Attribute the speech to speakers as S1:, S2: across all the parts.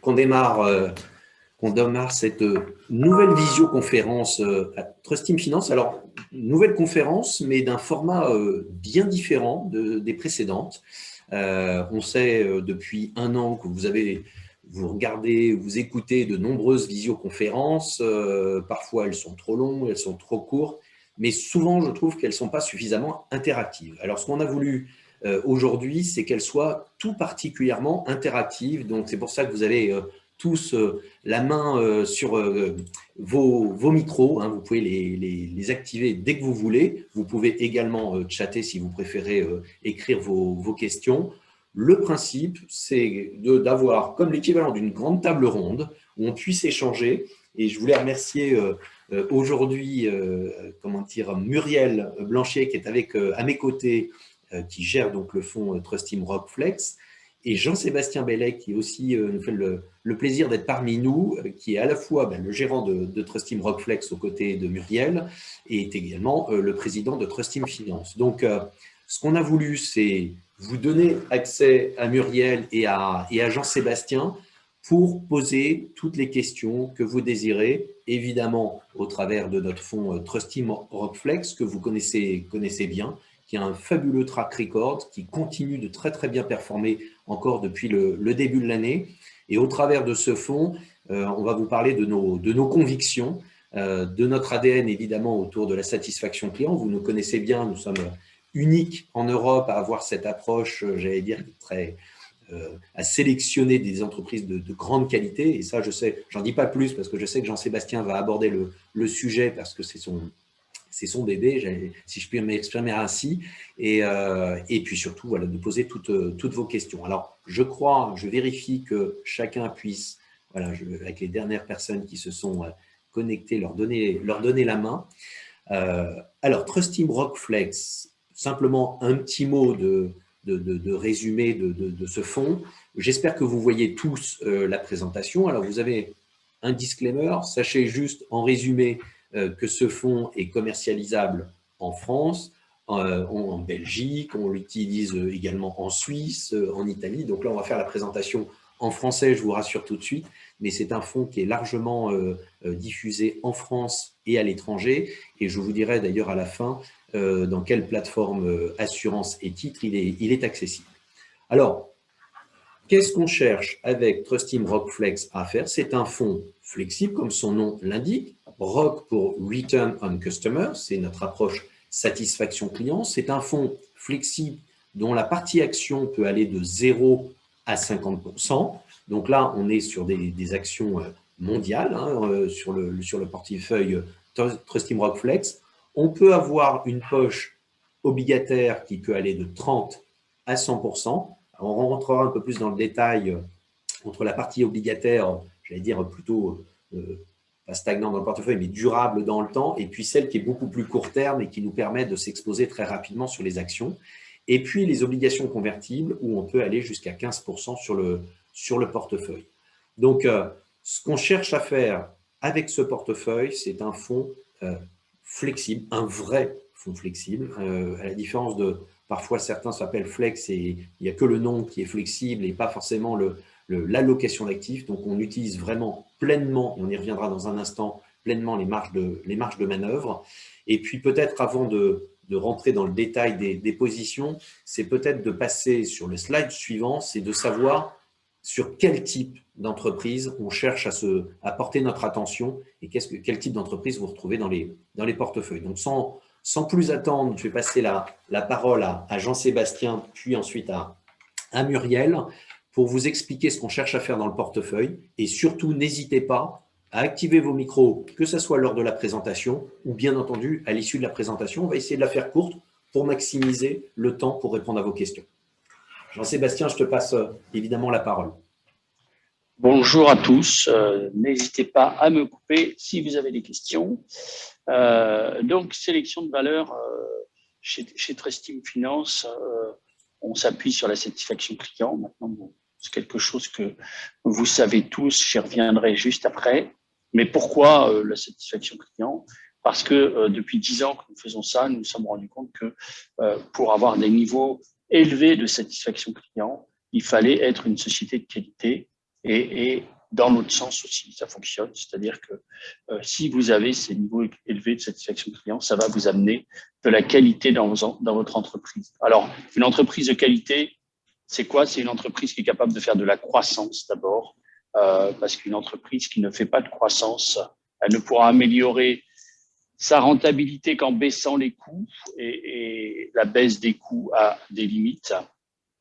S1: qu'on démarre, euh, cette nouvelle visioconférence euh, à Trust Team Finance. Alors, nouvelle conférence, mais d'un format euh, bien différent de, des précédentes. on sait depuis un an que vous avez vous regardez, vous écoutez de nombreuses visioconférences. parfois, elles sont trop longues, elles sont trop courtes, mais souvent, je trouve qu'elles ne sont pas suffisamment interactives. Alors, ce qu'on a voulu euh, aujourd'hui, c'est qu'elle soit tout particulièrement interactive. Donc, c'est pour ça que vous avez euh, tous euh, la main sur vos, micros. Hein. vous pouvez les, les, activer dès que vous voulez. Vous pouvez également chatter si vous préférez écrire vos, vos questions. Le principe, c'est d'avoir comme l'équivalent d'une grande table ronde où on puisse échanger. Et je voulais remercier aujourd'hui comment dire, Muriel Blanchet qui est avec, à mes côtés euh, qui gère donc le fonds euh, Trust Team Rockflex, et Jean-Sébastien Bellet, qui aussi euh, nous fait le, plaisir d'être parmi nous, qui est à la fois ben, le gérant de, de, Trust Team Rockflex aux côtés de Muriel, et est également le président de Trust Team Finance. Donc, ce qu'on a voulu, c'est vous donner accès à Muriel et à, et à Jean-Sébastien pour poser toutes les questions que vous désirez, évidemment au travers de notre fonds Trust Team Rockflex, que vous connaissez, connaissez bien, qui a un fabuleux track record, qui continue de très très bien performer encore depuis le, début de l'année. Et au travers de ce fonds, euh, on va vous parler de nos, de nos convictions, euh, de notre ADN évidemment autour de la satisfaction client. Vous nous connaissez bien, nous sommes uniques en Europe à avoir cette approche, euh, j'allais dire, très, à sélectionner des entreprises de, grande qualité. Et ça, je sais, j'en dis pas plus parce que je sais que Jean-Sébastien va aborder le, le, sujet parce que c'est son, c'est son bébé, si je puis m'exprimer ainsi, et, euh, et, puis surtout voilà, de poser toutes, toutes vos questions. Alors, je crois, je vérifie que chacun puisse, voilà, avec les dernières personnes qui se sont euh, connectées, leur donner, leur donner la main. Euh, alors, Trust Team Rockflex, simplement un petit mot de, de, de, résumé de, de, ce fonds. J'espère que vous voyez tous la présentation. Alors, vous avez un disclaimer. Sachez juste, en résumé, euh, que ce fonds est commercialisable en France, euh, en Belgique, on l'utilise également en Suisse, euh, en Italie. Donc là, on va faire la présentation en français, je vous rassure tout de suite, mais c'est un fonds qui est largement diffusé en France et à l'étranger. Et je vous dirai d'ailleurs à la fin dans quelle plateforme assurance et titre il est, accessible. Alors, qu'est-ce qu'on cherche avec Trust Team Rockflex à faire? C'est un fonds flexible, comme son nom l'indique, ROC pour Return on Customer, c'est notre approche satisfaction client. C'est un fonds flexible dont la partie action peut aller de 0 à 50%. Donc là, on est sur des, actions euh, mondiales, hein, euh, sur, le, sur le portefeuille Trustim Rockflex. On peut avoir une poche obligataire qui peut aller de 30 à 100%. on rentrera un peu plus dans le détail euh, entre la partie obligataire, j'allais dire plutôt stagnant dans le portefeuille, mais durable dans le temps, et puis celle qui est beaucoup plus court terme et qui nous permet de s'exposer très rapidement sur les actions. Et puis les obligations convertibles, où on peut aller jusqu'à 15% sur le, sur le portefeuille. Donc, euh, ce qu'on cherche à faire avec ce portefeuille, c'est un fonds euh, flexible, un vrai fonds flexible, euh, à la différence de, parfois certains s'appellent flex et il n'y a que le nom qui est flexible et pas forcément le, l'allocation d'actifs. Donc, on utilise vraiment pleinement, on y reviendra dans un instant, pleinement les marges de, les marges de manœuvre. Et puis, peut-être avant de, de, rentrer dans le détail des, des positions, c'est peut-être de passer sur le slide suivant, c'est de savoir sur quel type d'entreprise on cherche à, se, à porter notre attention et qu'est-ce que, quel type d'entreprise vous retrouvez dans les, dans les portefeuilles. Donc, sans, sans plus attendre, je vais passer la, la parole à, à Jean-Sébastien, puis ensuite à, à Muriel pour vous expliquer ce qu'on cherche à faire dans le portefeuille. Et surtout, n'hésitez pas à activer vos micros, que ce soit lors de la présentation ou bien entendu à l'issue de la présentation. On va essayer de la faire courte pour maximiser le temps pour répondre à vos questions. Jean-Sébastien, je te passe euh, évidemment la parole.
S2: Bonjour à tous. Euh, n'hésitez pas à me couper si vous avez des questions. Euh, donc, sélection de valeur chez, chez Finance, on s'appuie sur la satisfaction client. Maintenant, c'est quelque chose que vous savez tous, j'y reviendrai juste après. Mais pourquoi euh, la satisfaction client? Parce que euh, depuis dix ans que nous faisons ça, nous nous sommes rendus compte que euh, pour avoir des niveaux élevés de satisfaction client, il fallait être une société de qualité et, dans l'autre sens aussi, ça fonctionne. C'est-à-dire que si vous avez ces niveaux élevés de satisfaction client, ça va vous amener de la qualité dans votre entreprise. Alors, une entreprise de qualité, c'est quoi? C'est une entreprise qui est capable de faire de la croissance d'abord, euh, parce qu'une entreprise qui ne fait pas de croissance, elle ne pourra améliorer sa rentabilité qu'en baissant les coûts et, la baisse des coûts a des limites.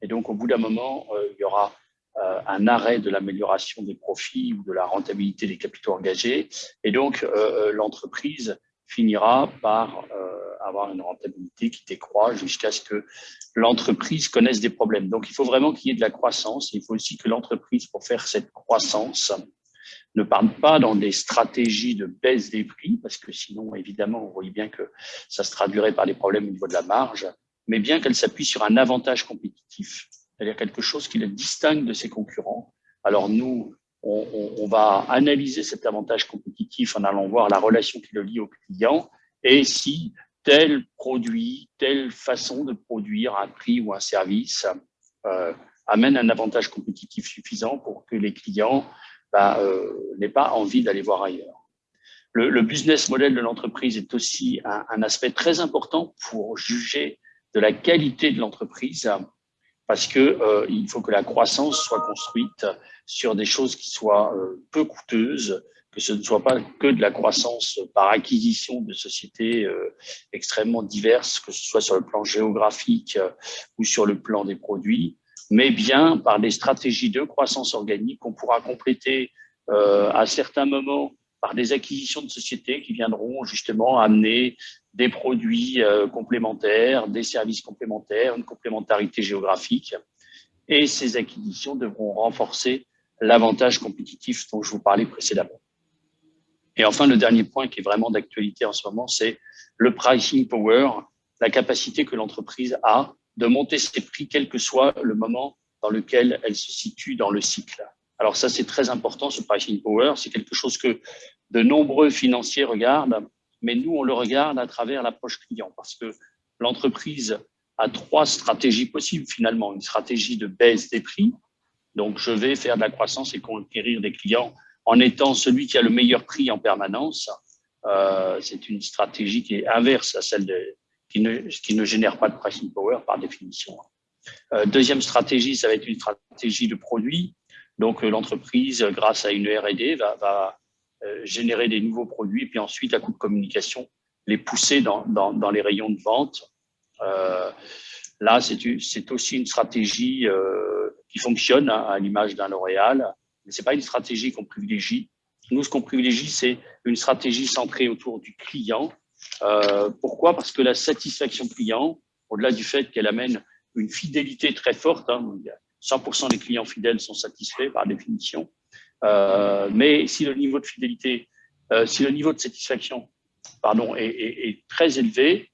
S2: Et donc, au bout d'un moment, euh, il y aura euh, un arrêt de l'amélioration des profits ou de la rentabilité des capitaux engagés. Et donc, l'entreprise finira par avoir une rentabilité qui décroît jusqu'à ce que l'entreprise connaisse des problèmes. Donc, il faut vraiment qu'il y ait de la croissance. Il faut aussi que l'entreprise, pour faire cette croissance, ne parle pas dans des stratégies de baisse des prix, parce que sinon, évidemment, on voit bien que ça se traduirait par des problèmes au niveau de la marge, mais bien qu'elle s'appuie sur un avantage compétitif, c'est-à-dire quelque chose qui la distingue de ses concurrents. Alors nous, on, on, va analyser cet avantage compétitif en allant voir la relation qui le lie au client et si tel produit, telle façon de produire un prix ou un service euh, amène un avantage compétitif suffisant pour que les clients bah, euh, n'aient pas envie d'aller voir ailleurs. Le, business model de l'entreprise est aussi un, aspect très important pour juger de la qualité de l'entreprise parce que euh, faut que la croissance soit construite sur des choses qui soient peu coûteuses, que ce ne soit pas que de la croissance par acquisition de sociétés euh, extrêmement diverses, que ce soit sur le plan géographique euh, ou sur le plan des produits, mais bien par des stratégies de croissance organique qu'on pourra compléter euh, à certains moments par des acquisitions de sociétés qui viendront justement amener des produits complémentaires, des services complémentaires, une complémentarité géographique. Et ces acquisitions devront renforcer l'avantage compétitif dont je vous parlais précédemment. Et enfin, le dernier point qui est vraiment d'actualité en ce moment, c'est le pricing power, la capacité que l'entreprise a de monter ses prix, quel que soit le moment dans lequel elle se situe dans le cycle. Alors ça, c'est très important, ce pricing power. C'est quelque chose que de nombreux financiers regardent, mais nous, on le regarde à travers l'approche client parce que l'entreprise a trois stratégies possibles finalement. Une stratégie de baisse des prix. Donc, je vais faire de la croissance et conquérir des clients en étant celui qui a le meilleur prix en permanence. Euh, c'est une stratégie qui est inverse à celle qui, ne, génère pas de pricing power par définition. Euh, deuxième stratégie, ça va être une stratégie de produit. Donc, euh, l'entreprise, grâce à une R&D, va, générer des nouveaux produits, et puis ensuite, à coup de communication, les pousser dans, les rayons de vente. Là, c'est aussi une stratégie qui fonctionne hein, à l'image d'un L'Oréal, mais c'est pas une stratégie qu'on privilégie. Nous, ce qu'on privilégie, c'est une stratégie centrée autour du client. Euh, pourquoi? Parce que la satisfaction client, au-delà du fait qu'elle amène une fidélité très forte, hein, 100% des clients fidèles sont satisfaits par définition. Euh, mais si le niveau de fidélité, euh, si le niveau de satisfaction pardon, est, est, est, très élevé,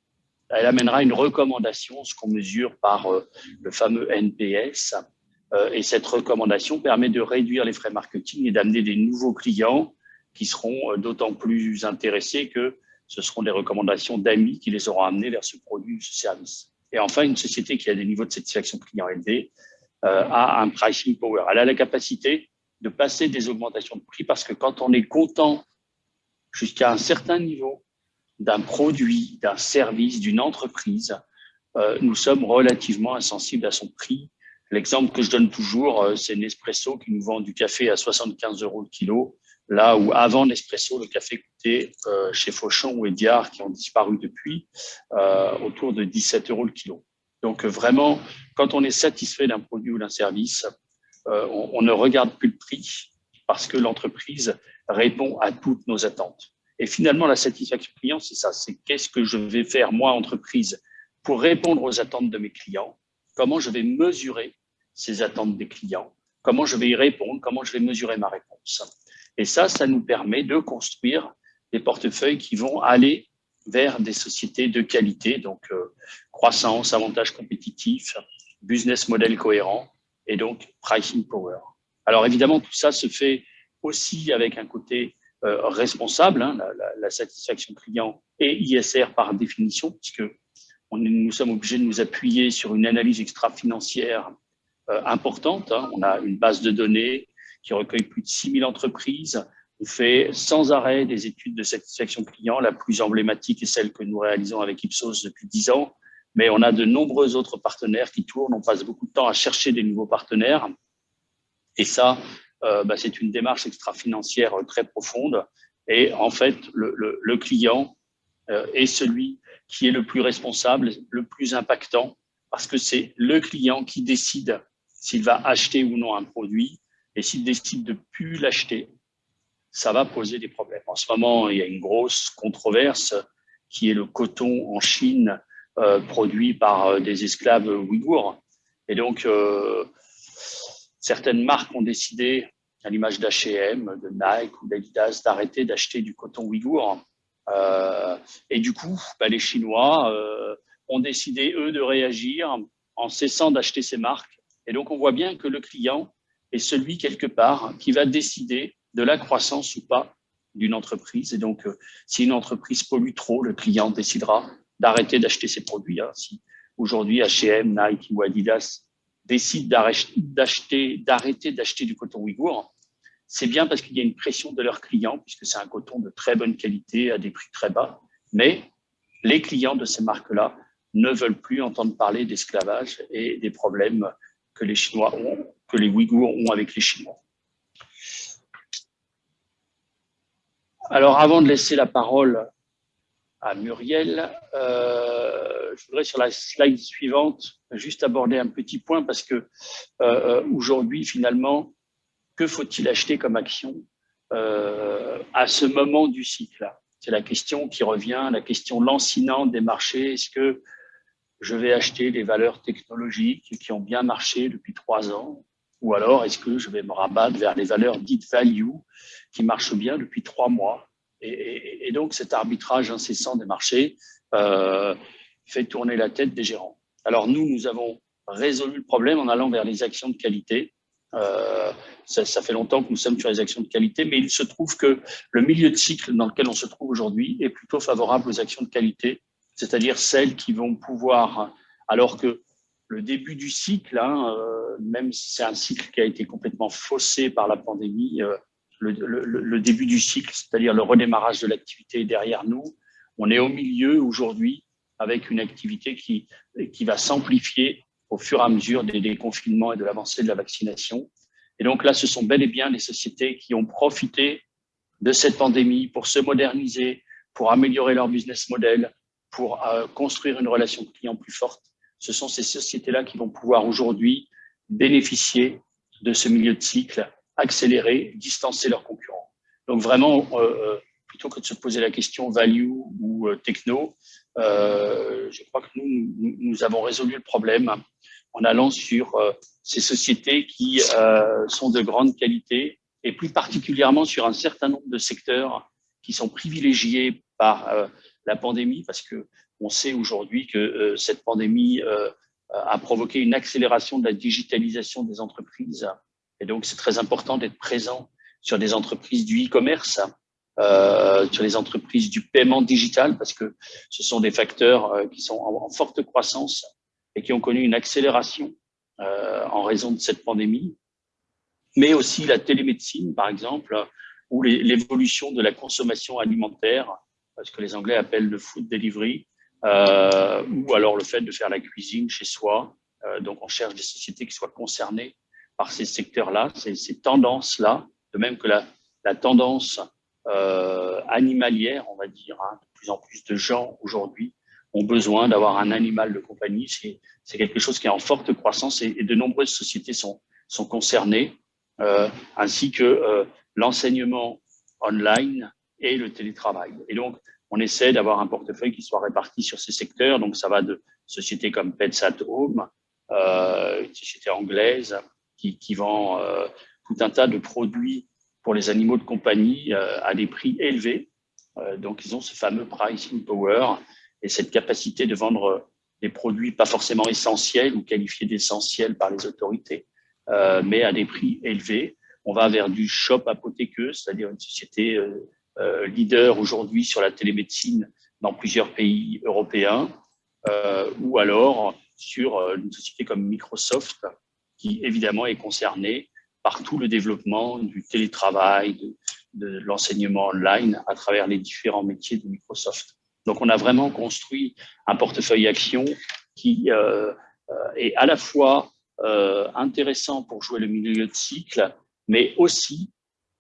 S2: elle amènera une recommandation, ce qu'on mesure par euh, le fameux NPS. Euh, et cette recommandation permet de réduire les frais marketing et d'amener des nouveaux clients qui seront euh, d'autant plus intéressés que ce seront des recommandations d'amis qui les auront amenés vers ce produit ou ce service. Et enfin, une société qui a des niveaux de satisfaction client élevés euh, a un pricing power. Elle a la capacité de passer des augmentations de prix parce que quand on est content jusqu'à un certain niveau d'un produit, d'un service, d'une entreprise, nous sommes relativement insensibles à son prix. L'exemple que je donne toujours, euh, c'est Nespresso qui nous vend du café à 75 euros le kilo, là où avant Nespresso, le café coûtait euh, chez Fauchon ou Ediard, qui ont disparu depuis, euh, autour de 17 euros le kilo. Donc vraiment, quand on est satisfait d'un produit ou d'un service, on, on, ne regarde plus le prix parce que l'entreprise répond à toutes nos attentes. Et finalement, la satisfaction client, c'est ça, c'est qu'est-ce que je vais faire, moi, entreprise, pour répondre aux attentes de mes clients, comment je vais mesurer ces attentes des clients, comment je vais y répondre, comment je vais mesurer ma réponse? Et ça, ça nous permet de construire des portefeuilles qui vont aller vers des sociétés de qualité, donc euh, croissance, avantage compétitif, business model cohérent et donc pricing power. Alors évidemment, tout ça se fait aussi avec un côté euh, responsable, hein, la, satisfaction client et ISR par définition, puisque nous sommes obligés de nous appuyer sur une analyse extra-financière importante. Hein. On a une base de données qui recueille plus de 6000 entreprises. On fait sans arrêt des études de satisfaction client. La plus emblématique est celle que nous réalisons avec Ipsos depuis 10 ans. Mais on a de nombreux autres partenaires qui tournent. On passe beaucoup de temps à chercher des nouveaux partenaires. Et ça, euh, bah, c'est une démarche extra-financière très profonde. Et en fait, le, client euh, est celui qui est le plus responsable, le plus impactant, parce que c'est le client qui décide s'il va acheter ou non un produit. Et s'il décide de plus l'acheter, ça va poser des problèmes. En ce moment, il y a une grosse controverse qui est le coton en Chine euh, produit par des esclaves ouïghours. Et donc, certaines marques ont décidé à l'image d'H&M, de Nike ou d'Adidas, d'arrêter d'acheter du coton ouïghour. Euh, et du coup, bah, les Chinois euh, ont décidé, eux, de réagir en cessant d'acheter ces marques. Et donc, on voit bien que le client est celui, quelque part, qui va décider de la croissance ou pas d'une entreprise. Et donc, euh, si une entreprise pollue trop, le client décidera d'arrêter d'acheter ses produits. Hein. Si aujourd'hui H&M, Nike ou Adidas décident d'arrêter d'acheter du coton ouïghour, c'est bien parce qu'il y a une pression de leurs clients, puisque c'est un coton de très bonne qualité à des prix très bas. Mais les clients de ces marques-là ne veulent plus entendre parler d'esclavage et des problèmes que les Chinois ont, que les Ouïghours ont avec les Chinois. Alors, avant de laisser la parole à Muriel, euh, je voudrais sur la slide suivante juste aborder un petit point parce que euh, aujourd'hui, finalement, que faut-il acheter comme action euh, à ce moment du cycle C'est la question qui revient, la question lancinante des marchés. Est-ce que je vais acheter les valeurs technologiques qui ont bien marché depuis trois ans ou alors est-ce que je vais me rabattre vers les valeurs dites value qui marchent bien depuis trois mois? Et, donc cet arbitrage incessant des marchés euh, fait tourner la tête des gérants. Alors nous, nous avons résolu le problème en allant vers les actions de qualité euh, ça, fait longtemps que nous sommes sur les actions de qualité, mais il se trouve que le milieu de cycle dans lequel on se trouve aujourd'hui est plutôt favorable aux actions de qualité, c'est-à-dire celles qui vont pouvoir, alors que le début du cycle, hein, euh, même si c'est un cycle qui a été complètement faussé par la pandémie, euh, le, début du cycle, c'est-à-dire le redémarrage de l'activité derrière nous. On est au milieu aujourd'hui avec une activité qui, qui va s'amplifier au fur et à mesure des déconfinements et de l'avancée de la vaccination. Et donc là, ce sont bel et bien les sociétés qui ont profité de cette pandémie pour se moderniser, pour améliorer leur business model, pour euh, construire une relation client plus forte. Ce sont ces sociétés-là qui vont pouvoir aujourd'hui bénéficier de ce milieu de cycle, accélérer, distancer leurs concurrents. Donc vraiment, euh, euh, plutôt que de se poser la question value ou techno, je crois que nous, nous avons résolu le problème en allant sur ces sociétés qui sont de grande qualité et plus particulièrement sur un certain nombre de secteurs qui sont privilégiés par la pandémie parce que on sait aujourd'hui que cette pandémie a provoqué une accélération de la digitalisation des entreprises. Et donc c'est très important d'être présent sur des entreprises du e-commerce, euh, sur les entreprises du paiement digital parce que ce sont des facteurs qui sont en forte croissance et qui ont connu une accélération euh, en raison de cette pandémie, mais aussi la télémédecine, par exemple, ou l'évolution de la consommation alimentaire, ce que les Anglais appellent le food delivery, euh, ou alors le fait de faire la cuisine chez soi. Euh, donc, on cherche des sociétés qui soient concernées par ces secteurs-là, ces, ces tendances-là, de même que la, la tendance euh, animalière, on va dire, hein, de plus en plus de gens aujourd'hui ont besoin d'avoir un animal de compagnie. C'est quelque chose qui est en forte croissance et, de nombreuses sociétés sont, sont concernées, euh, ainsi que euh, l'enseignement online et le télétravail. Et donc, on essaie d'avoir un portefeuille qui soit réparti sur ces secteurs. Donc, ça va de sociétés comme Pets at Home, euh, une société anglaise qui, vend euh, tout un tas de produits pour les animaux de compagnie euh, à des prix élevés. Donc, ils ont ce fameux pricing power et cette capacité de vendre des produits pas forcément essentiels ou qualifiés d'essentiels par les autorités, mais à des prix élevés. On va vers du shop apothéqueux, c'est-à-dire une société leader aujourd'hui sur la télémédecine dans plusieurs pays européens, ou alors sur une société comme Microsoft, qui évidemment est concernée par tout le développement du télétravail, de, l'enseignement online à travers les différents métiers de Microsoft. Donc, on a vraiment construit un portefeuille action qui euh, euh, est à la fois euh, intéressant pour jouer le milieu de cycle, mais aussi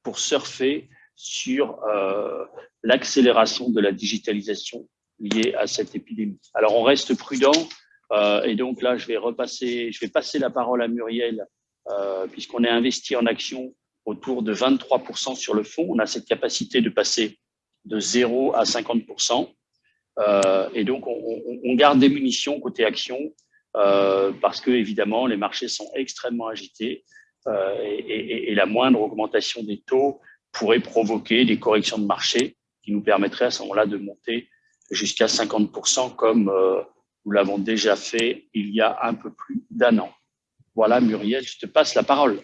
S2: pour surfer sur l'accélération de la digitalisation liée à cette épidémie. Alors, on reste prudent et donc là, je vais repasser, je vais passer la parole à Muriel euh, puisqu'on est investi en actions autour de 23% sur le fonds. On a cette capacité de passer de 0 à 50%. Euh, et donc, on, garde des munitions côté actions euh, parce que, évidemment, les marchés sont extrêmement agités et, la moindre augmentation des taux pourrait provoquer des corrections de marché qui nous permettraient à ce moment-là de monter jusqu'à 50% comme nous l'avons déjà fait il y a un peu plus d'un an. Voilà, Muriel, je te passe la parole.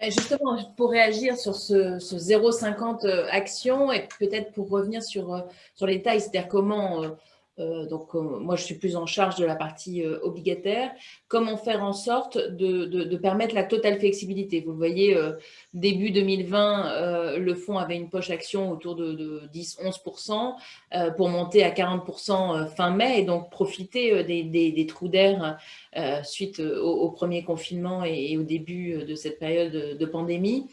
S3: Justement, pour réagir sur ce, 0,50 euh, action et peut-être pour revenir sur, euh, sur les tailles, c'est-à-dire comment euh, euh, donc, euh, moi, je suis plus en charge de la partie euh, obligataire. Comment faire en sorte de, permettre la totale flexibilité? Vous voyez, début 2020, le fonds avait une poche action autour de, 10-11% pour monter à 40% fin mai et donc profiter des, trous d'air suite au, premier confinement et, au début de cette période de pandémie.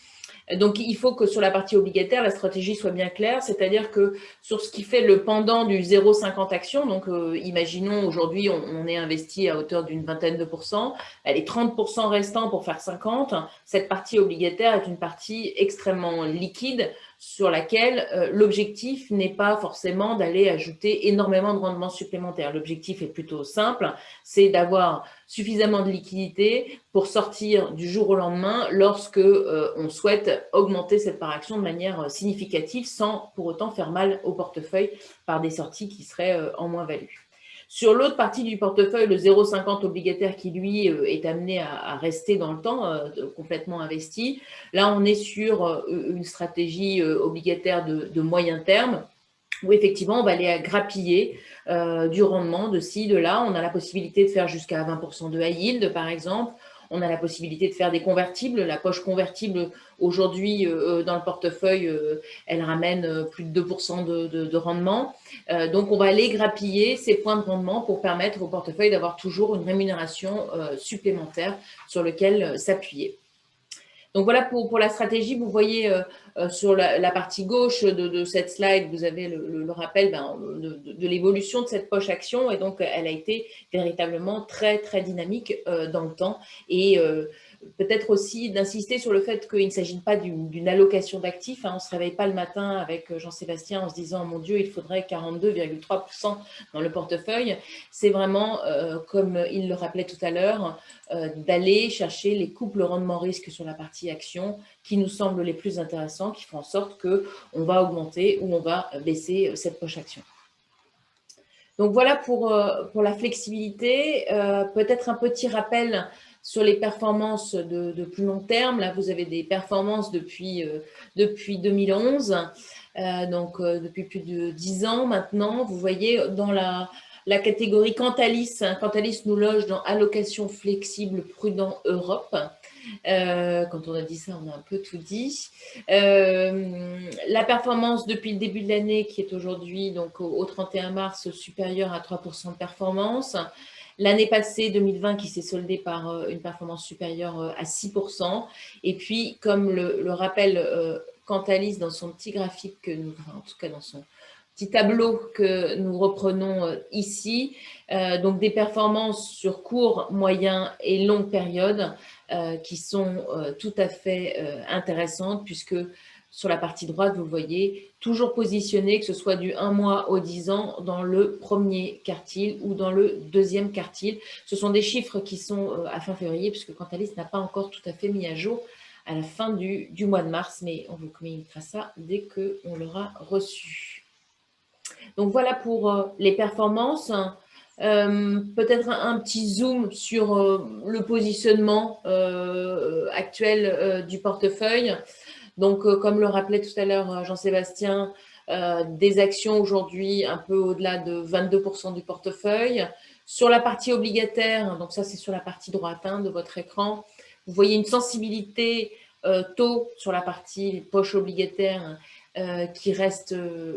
S3: Donc, il faut que sur la partie obligataire, la stratégie soit bien claire, c'est-à-dire que sur ce qui fait le pendant du 0,50 action, donc euh, imaginons aujourd'hui on, est investi à hauteur d'une vingtaine de pourcents, est 30% restant pour faire 50, cette partie obligataire est une partie extrêmement liquide sur laquelle euh, l'objectif n'est pas forcément d'aller ajouter énormément de rendements supplémentaires. L'objectif est plutôt simple, c'est d'avoir suffisamment de liquidité pour sortir du jour au lendemain lorsque euh, on souhaite augmenter cette part action de manière euh, significative sans pour autant faire mal au portefeuille par des sorties qui seraient en moins-value. Sur l'autre partie du portefeuille, le 0,50 obligataire qui, lui, euh, est amené à, rester dans le temps, euh, complètement investi. Là, on est sur euh, une stratégie obligataire de, moyen terme où effectivement, on va aller grappiller du rendement de ci, de là. On a la possibilité de faire jusqu'à 20% de high yield, par exemple. On a la possibilité de faire des convertibles. La poche convertible, aujourd'hui, euh, euh, dans le portefeuille, euh, elle ramène plus de 2% de, rendement. donc, on va aller grappiller ces points de rendement pour permettre au portefeuille d'avoir toujours une rémunération supplémentaire sur lequel s'appuyer. Donc voilà pour, pour, la stratégie. Vous voyez sur la, partie gauche de, cette slide, vous avez le, rappel ben, de, l'évolution de cette poche action. Et donc, elle a été véritablement très, très dynamique dans le temps. Et Peut-être aussi d'insister sur le fait qu'il ne s'agit pas d'une allocation d'actifs. Hein. On ne se réveille pas le matin avec euh, Jean-Sébastien en se disant « Mon Dieu, il faudrait 42,3% dans le portefeuille ». C'est vraiment, euh, comme il le rappelait tout à l'heure, euh, d'aller chercher les couples rendement-risque sur la partie action qui nous semblent les plus intéressants, qui font en sorte qu'on va augmenter ou on va baisser cette poche action. Donc voilà pour, pour la flexibilité. Peut-être un petit rappel sur les performances de, plus long terme, là, vous avez des performances depuis, euh, depuis 2011, euh, donc euh, depuis plus de 10 ans maintenant. Vous voyez, dans la, la catégorie Cantalis, hein, Cantalis nous loge dans allocation flexible prudent Europe. quand on a dit ça, on a un peu tout dit. la performance depuis le début de l'année qui est aujourd'hui, donc au, 31 mars, supérieure à 3% de performance. L'année passée, 2020, qui s'est soldée par euh, une performance supérieure euh, à 6%. Et puis, comme le, rappelle euh, Cantalis dans son petit graphique, que nous, en tout cas dans son petit tableau que nous reprenons ici, donc des performances sur court, moyen et longue période qui sont tout à fait intéressantes puisque sur la partie droite, vous voyez, toujours positionné, que ce soit du 1 mois au 10 ans, dans le premier quartile ou dans le deuxième quartile. Ce sont des chiffres qui sont euh, à fin février, puisque Cantalis n'a pas encore tout à fait mis à jour à la fin du, mois de mars, mais on vous communiquera ça dès qu'on l'aura reçu. Donc voilà pour euh, les performances. Euh, peut-être un, petit zoom sur le positionnement actuel du portefeuille. Donc, euh, comme le rappelait tout à l'heure euh, Jean-Sébastien, euh, des actions aujourd'hui un peu au-delà de 22% du portefeuille. Sur la partie obligataire, donc ça c'est sur la partie droite hein, de votre écran, vous voyez une sensibilité taux sur la partie poche obligataire qui reste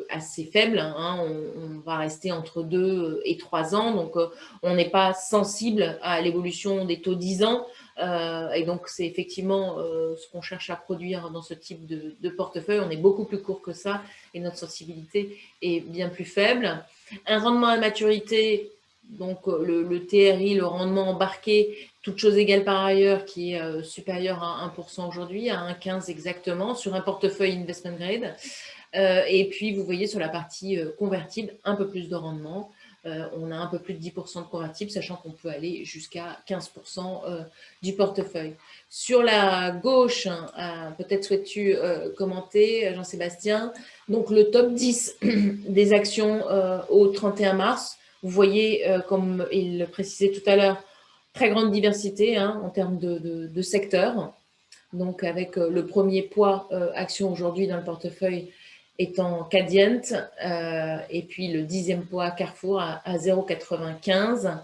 S3: assez faible. Hein. On, va rester entre 2 et 3 ans, donc on n'est pas sensible à l'évolution des taux 10 ans. et donc, c'est effectivement ce qu'on cherche à produire dans ce type de, portefeuille. On est beaucoup plus court que ça et notre sensibilité est bien plus faible. Un rendement à maturité donc euh, le, TRI, le rendement embarqué, toute chose égale par ailleurs, qui est euh, supérieur à 1% aujourd'hui, à 1,15 exactement, sur un portefeuille investment grade. Euh, et puis, vous voyez sur la partie convertible, un peu plus de rendement. on a un peu plus de 10% de convertible, sachant qu'on peut aller jusqu'à 15% du portefeuille. Sur la gauche, hein, peut-être souhaites-tu commenter, Jean-Sébastien, donc le top 10 des actions au 31 mars, vous voyez, euh, comme il le précisait tout à l'heure, très grande diversité hein, en termes de, secteurs. Donc, avec euh, le premier poids euh, action aujourd'hui dans le portefeuille étant Cadient, et puis le dixième poids Carrefour à, 0,95. Je ne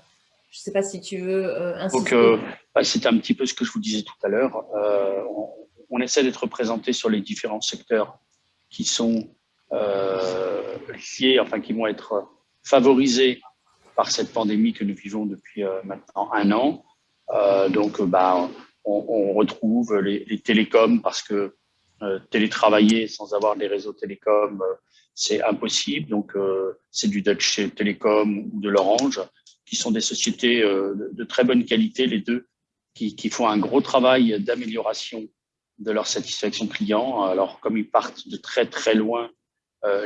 S3: sais pas si tu veux
S2: insister. Donc, bah, c'est un petit peu ce que je vous disais tout à l'heure. On, on, essaie d'être représenté sur les différents secteurs qui sont liés, enfin qui vont être favorisés par cette pandémie que nous vivons depuis euh, maintenant un an. Euh, donc, bah, on, retrouve les, télécoms parce que euh, télétravailler sans avoir des réseaux télécoms, c'est impossible. Donc, c'est du Dutch Telecom ou de l'Orange, qui sont des sociétés de, très bonne qualité, les deux, qui, qui font un gros travail d'amélioration de leur satisfaction client. Alors, comme ils partent de très, très loin,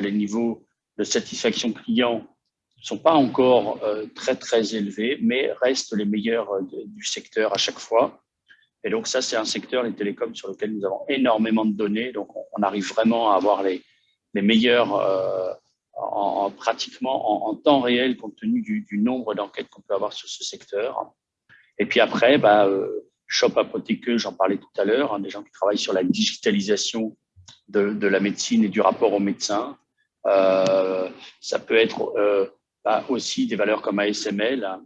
S2: les niveaux de satisfaction client sont pas encore euh, très, très élevés, mais restent les meilleurs euh, du secteur à chaque fois. Et donc, ça, c'est un secteur, les télécoms, sur lequel nous avons énormément de données. Donc, on, arrive vraiment à avoir les, les meilleurs euh, en, pratiquement en, temps réel, compte tenu du, nombre d'enquêtes qu'on peut avoir sur ce secteur. Et puis après, bah, Shop Apothéqueux, j'en parlais tout à l'heure, hein, des gens qui travaillent sur la digitalisation de, la médecine et du rapport aux médecins. Ça peut être euh, aussi des valeurs comme ASML, hein,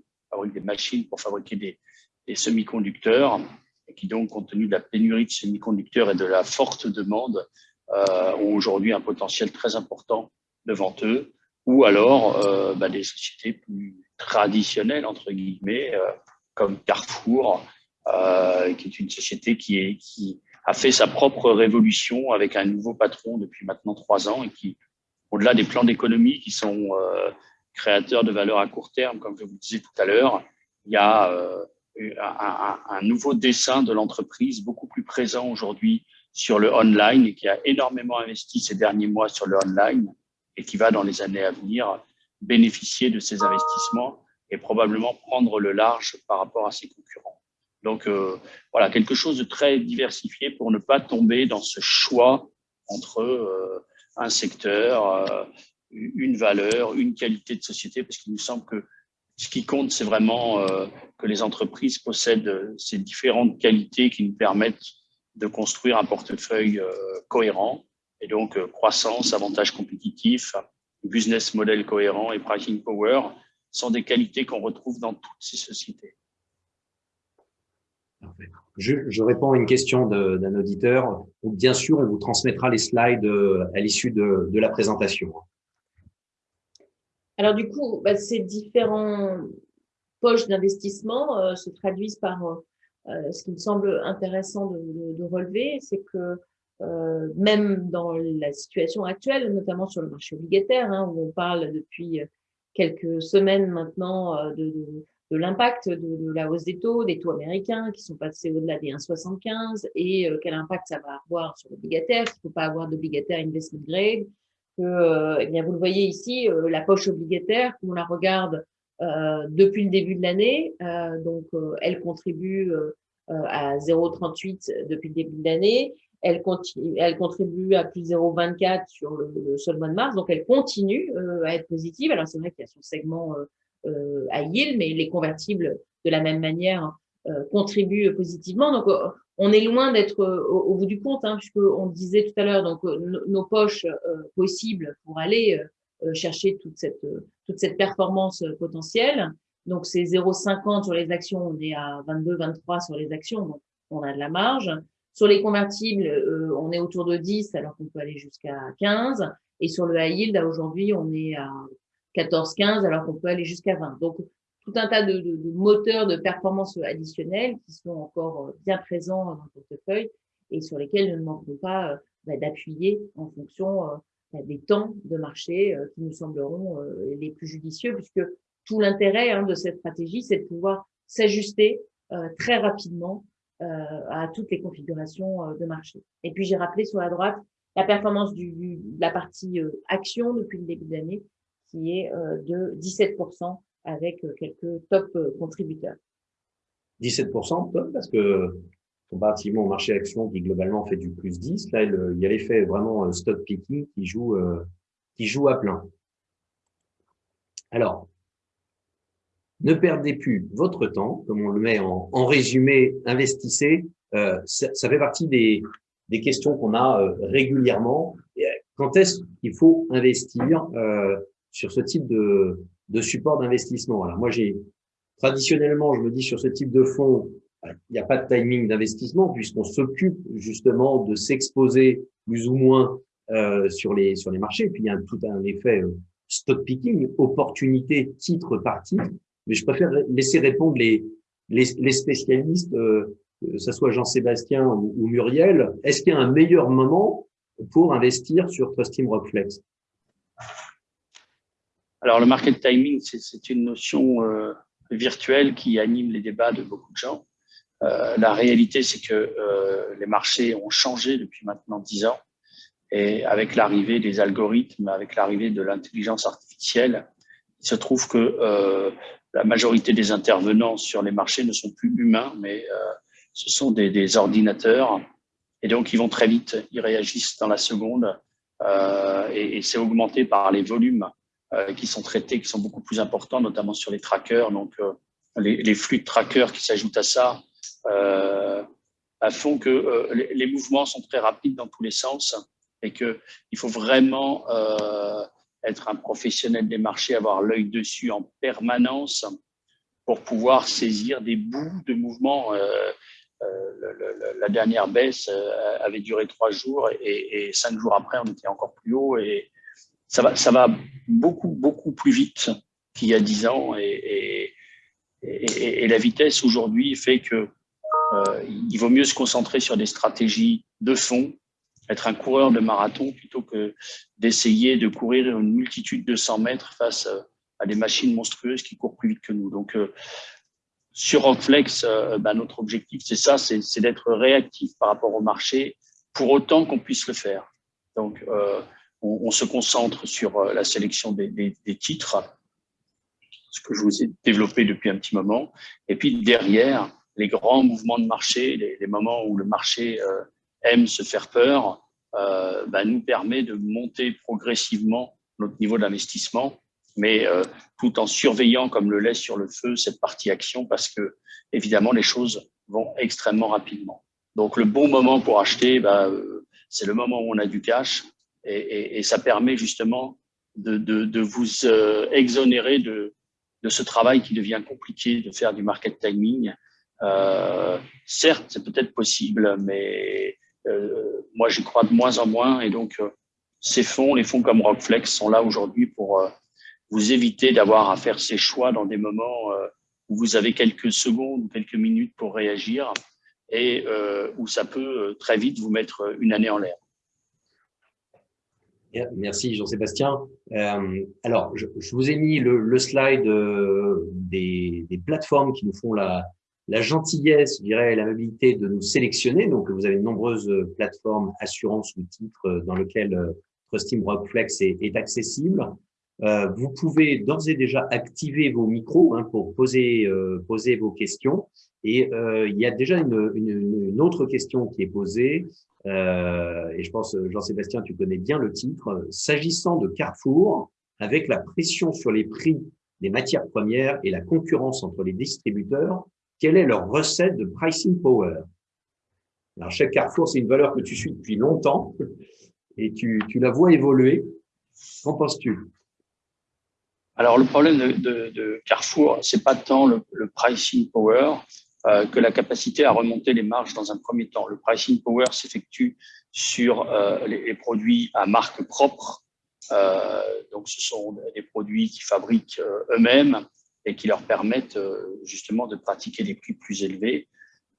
S2: des machines pour fabriquer des, des semi-conducteurs, et qui donc, compte tenu de la pénurie de semi-conducteurs et de la forte demande, euh, ont aujourd'hui un potentiel très important devant eux, ou alors euh, bah, des sociétés plus traditionnelles, entre guillemets, euh, comme Carrefour, euh, qui est une société qui, est, qui a fait sa propre révolution avec un nouveau patron depuis maintenant trois ans et qui, au-delà des plans d'économie qui sont euh, créateur de valeur à court terme, comme je vous disais tout à l'heure, il y a euh, un, nouveau dessin de l'entreprise beaucoup plus présent aujourd'hui sur le online et qui a énormément investi ces derniers mois sur le online et qui va dans les années à venir bénéficier de ces investissements et probablement prendre le large par rapport à ses concurrents. Donc euh, voilà, quelque chose de très diversifié pour ne pas tomber dans ce choix entre euh, un secteur, une valeur, une qualité de société, parce qu'il nous semble que ce qui compte, c'est vraiment euh, que les entreprises possèdent euh, ces différentes qualités qui nous permettent de construire un portefeuille euh, cohérent. Et donc, croissance, avantage compétitif, business model cohérent et pricing power sont des qualités qu'on retrouve dans toutes ces sociétés.
S1: Je, réponds à une question d'un auditeur. Bien sûr, on vous transmettra les slides à l'issue de la présentation.
S3: Alors du coup, bah, ces différents poches d'investissement euh, se traduisent par euh, euh, ce qui me semble intéressant de, relever, c'est que même dans la situation actuelle, notamment sur le marché obligataire, hein, où on parle depuis quelques semaines maintenant de, l'impact de, la hausse des taux, des taux américains qui sont passés au-delà des 1,75 et quel impact ça va avoir sur l'obligataire, qu'il ne faut pas avoir d'obligataire investment grade, euh, eh bien, vous le voyez ici, euh, la poche obligataire, on la regarde euh, depuis le début de l'année, donc elle contribue à 0,38 depuis le début de l'année. Elle, continue, elle contribue à plus 0,24 sur le, seul mois de mars, donc elle continue à être positive. Alors c'est vrai qu'il y a son segment à yield, mais les convertibles de la même manière contribuent positivement. Donc on est loin d'être euh, au, bout du compte, hein, puisqu'on disait tout à l'heure, donc euh, nos poches euh, possibles pour aller chercher toute cette, toute cette performance potentielle. Donc, c'est 0,50 sur les actions, on est à 22, 23 sur les actions, donc on a de la marge. Sur les convertibles, on est autour de 10 alors qu'on peut aller jusqu'à 15. Et sur le high yield, aujourd'hui, on est à 14-15 alors qu'on peut aller jusqu'à 20. Donc, tout un tas de, de, moteurs de performance additionnels qui sont encore bien présents dans le portefeuille et sur lesquels nous ne manquerons pas bah, d'appuyer en fonction des temps de marché euh, qui nous sembleront euh, les plus judicieux, puisque tout l'intérêt hein, de cette stratégie, c'est de pouvoir s'ajuster euh, très rapidement à toutes les configurations de marché. Et puis, j'ai rappelé sur la droite la performance du, de la partie action depuis le début d'année, qui est de 17% avec quelques top contributeurs.
S1: 17%, top, parce que comparativement au marché action qui globalement fait du plus 10, là, il y a l'effet vraiment euh, stock picking qui joue, euh, qui joue à plein. Alors, ne perdez plus votre temps, comme on le met en, résumé, investissez. Euh, ça, fait partie des questions qu'on a régulièrement. Quand est-ce qu'il faut investir sur ce type de, de support d'investissement Alors moi, j'ai traditionnellement, je me dis sur ce type de fonds, il n'y a pas de timing d'investissement puisqu'on s'occupe justement de s'exposer plus ou moins euh, sur les sur les marchés. Puis il y a tout un effet euh, stock picking, opportunité titre par titre. Mais je préfère laisser répondre les les, les spécialistes, euh, que ce soit Jean-Sébastien ou, Muriel. Est-ce qu'il y a un meilleur moment pour investir sur Trustim Rockflex
S2: Alors le market timing, c'est une notion euh, virtuelle qui anime les débats de beaucoup de gens. Euh, la réalité, c'est que euh, les marchés ont changé depuis maintenant dix ans. Et avec l'arrivée des algorithmes, avec l'arrivée de l'intelligence artificielle, il se trouve que la majorité des intervenants sur les marchés ne sont plus humains, mais ce sont des, ordinateurs. Et donc, ils vont très vite, ils réagissent dans la seconde. et c'est augmenté par les volumes qui sont traités, qui sont beaucoup plus importants, notamment sur les trackers. Donc, les, les, flux de trackers qui s'ajoutent à ça, euh, font que euh, les, mouvements sont très rapides dans tous les sens et qu'il faut vraiment euh, être un professionnel des marchés, avoir l'œil dessus en permanence pour pouvoir saisir des bouts de mouvement. la dernière baisse avait duré trois jours et, cinq jours après, on était encore plus haut et ça va, beaucoup, beaucoup plus vite qu'il y a dix ans et, la vitesse aujourd'hui fait que euh, il vaut mieux se concentrer sur des stratégies de fond, être un coureur de marathon plutôt que d'essayer de courir une multitude de 100 mètres face euh, à des machines monstrueuses qui courent plus vite que nous. Donc, euh, sur Rockflex, bah, notre objectif, c'est ça, c'est d'être réactif par rapport au marché pour autant qu'on puisse le faire. Donc, on, se concentre sur la sélection des, des, titres, ce que je vous ai développé depuis un petit moment. Et puis derrière, les grands mouvements de marché, les, moments où le marché euh, aime se faire peur, euh, bah, nous permet de monter progressivement notre niveau d'investissement, mais euh, tout en surveillant comme le lait sur le feu cette partie action parce que évidemment les choses vont extrêmement rapidement. Donc le bon moment pour acheter, bah, c'est le moment où on a du cash et, et, et ça permet justement de, de, de vous exonérer de, de ce travail qui devient compliqué de faire du market timing euh, certes, c'est peut-être possible, mais euh, moi, j'y crois de moins en moins. Et donc, euh, ces fonds, les fonds comme Rockflex, sont là aujourd'hui pour vous éviter d'avoir à faire ces choix dans des moments où vous avez quelques secondes ou quelques minutes pour réagir et où ça peut très vite vous mettre une année en l'air.
S1: Merci Jean-Sébastien. alors, je, vous ai mis le, slide des, des, plateformes qui nous font la, la gentillesse, je dirais, l'amabilité de nous sélectionner. Donc, vous avez de nombreuses plateformes assurance ou titres dans lesquelles euh, Trustim Rockflex est, est accessible. Euh, vous pouvez d'ores et déjà activer vos micros hein, pour poser, euh, poser vos questions. Et euh, il y a déjà une, une, une, autre question qui est posée, euh, et je pense, Jean-Sébastien, tu connais bien le titre. S'agissant de Carrefour, avec la pression sur les prix des matières premières et la concurrence entre les distributeurs, quelle est leur recette de pricing power? Alors, chaque Carrefour, c'est une valeur que tu suis depuis longtemps et tu, tu la vois évoluer. Qu'en penses-tu?
S2: Alors, le problème de, de, de Carrefour, c'est pas tant le, pricing power. que la capacité à remonter les marges dans un premier temps. Le pricing power s'effectue sur les, produits à marque propre. donc, ce sont des produits qui fabriquent eux-mêmes et qui leur permettent justement de pratiquer des prix plus élevés.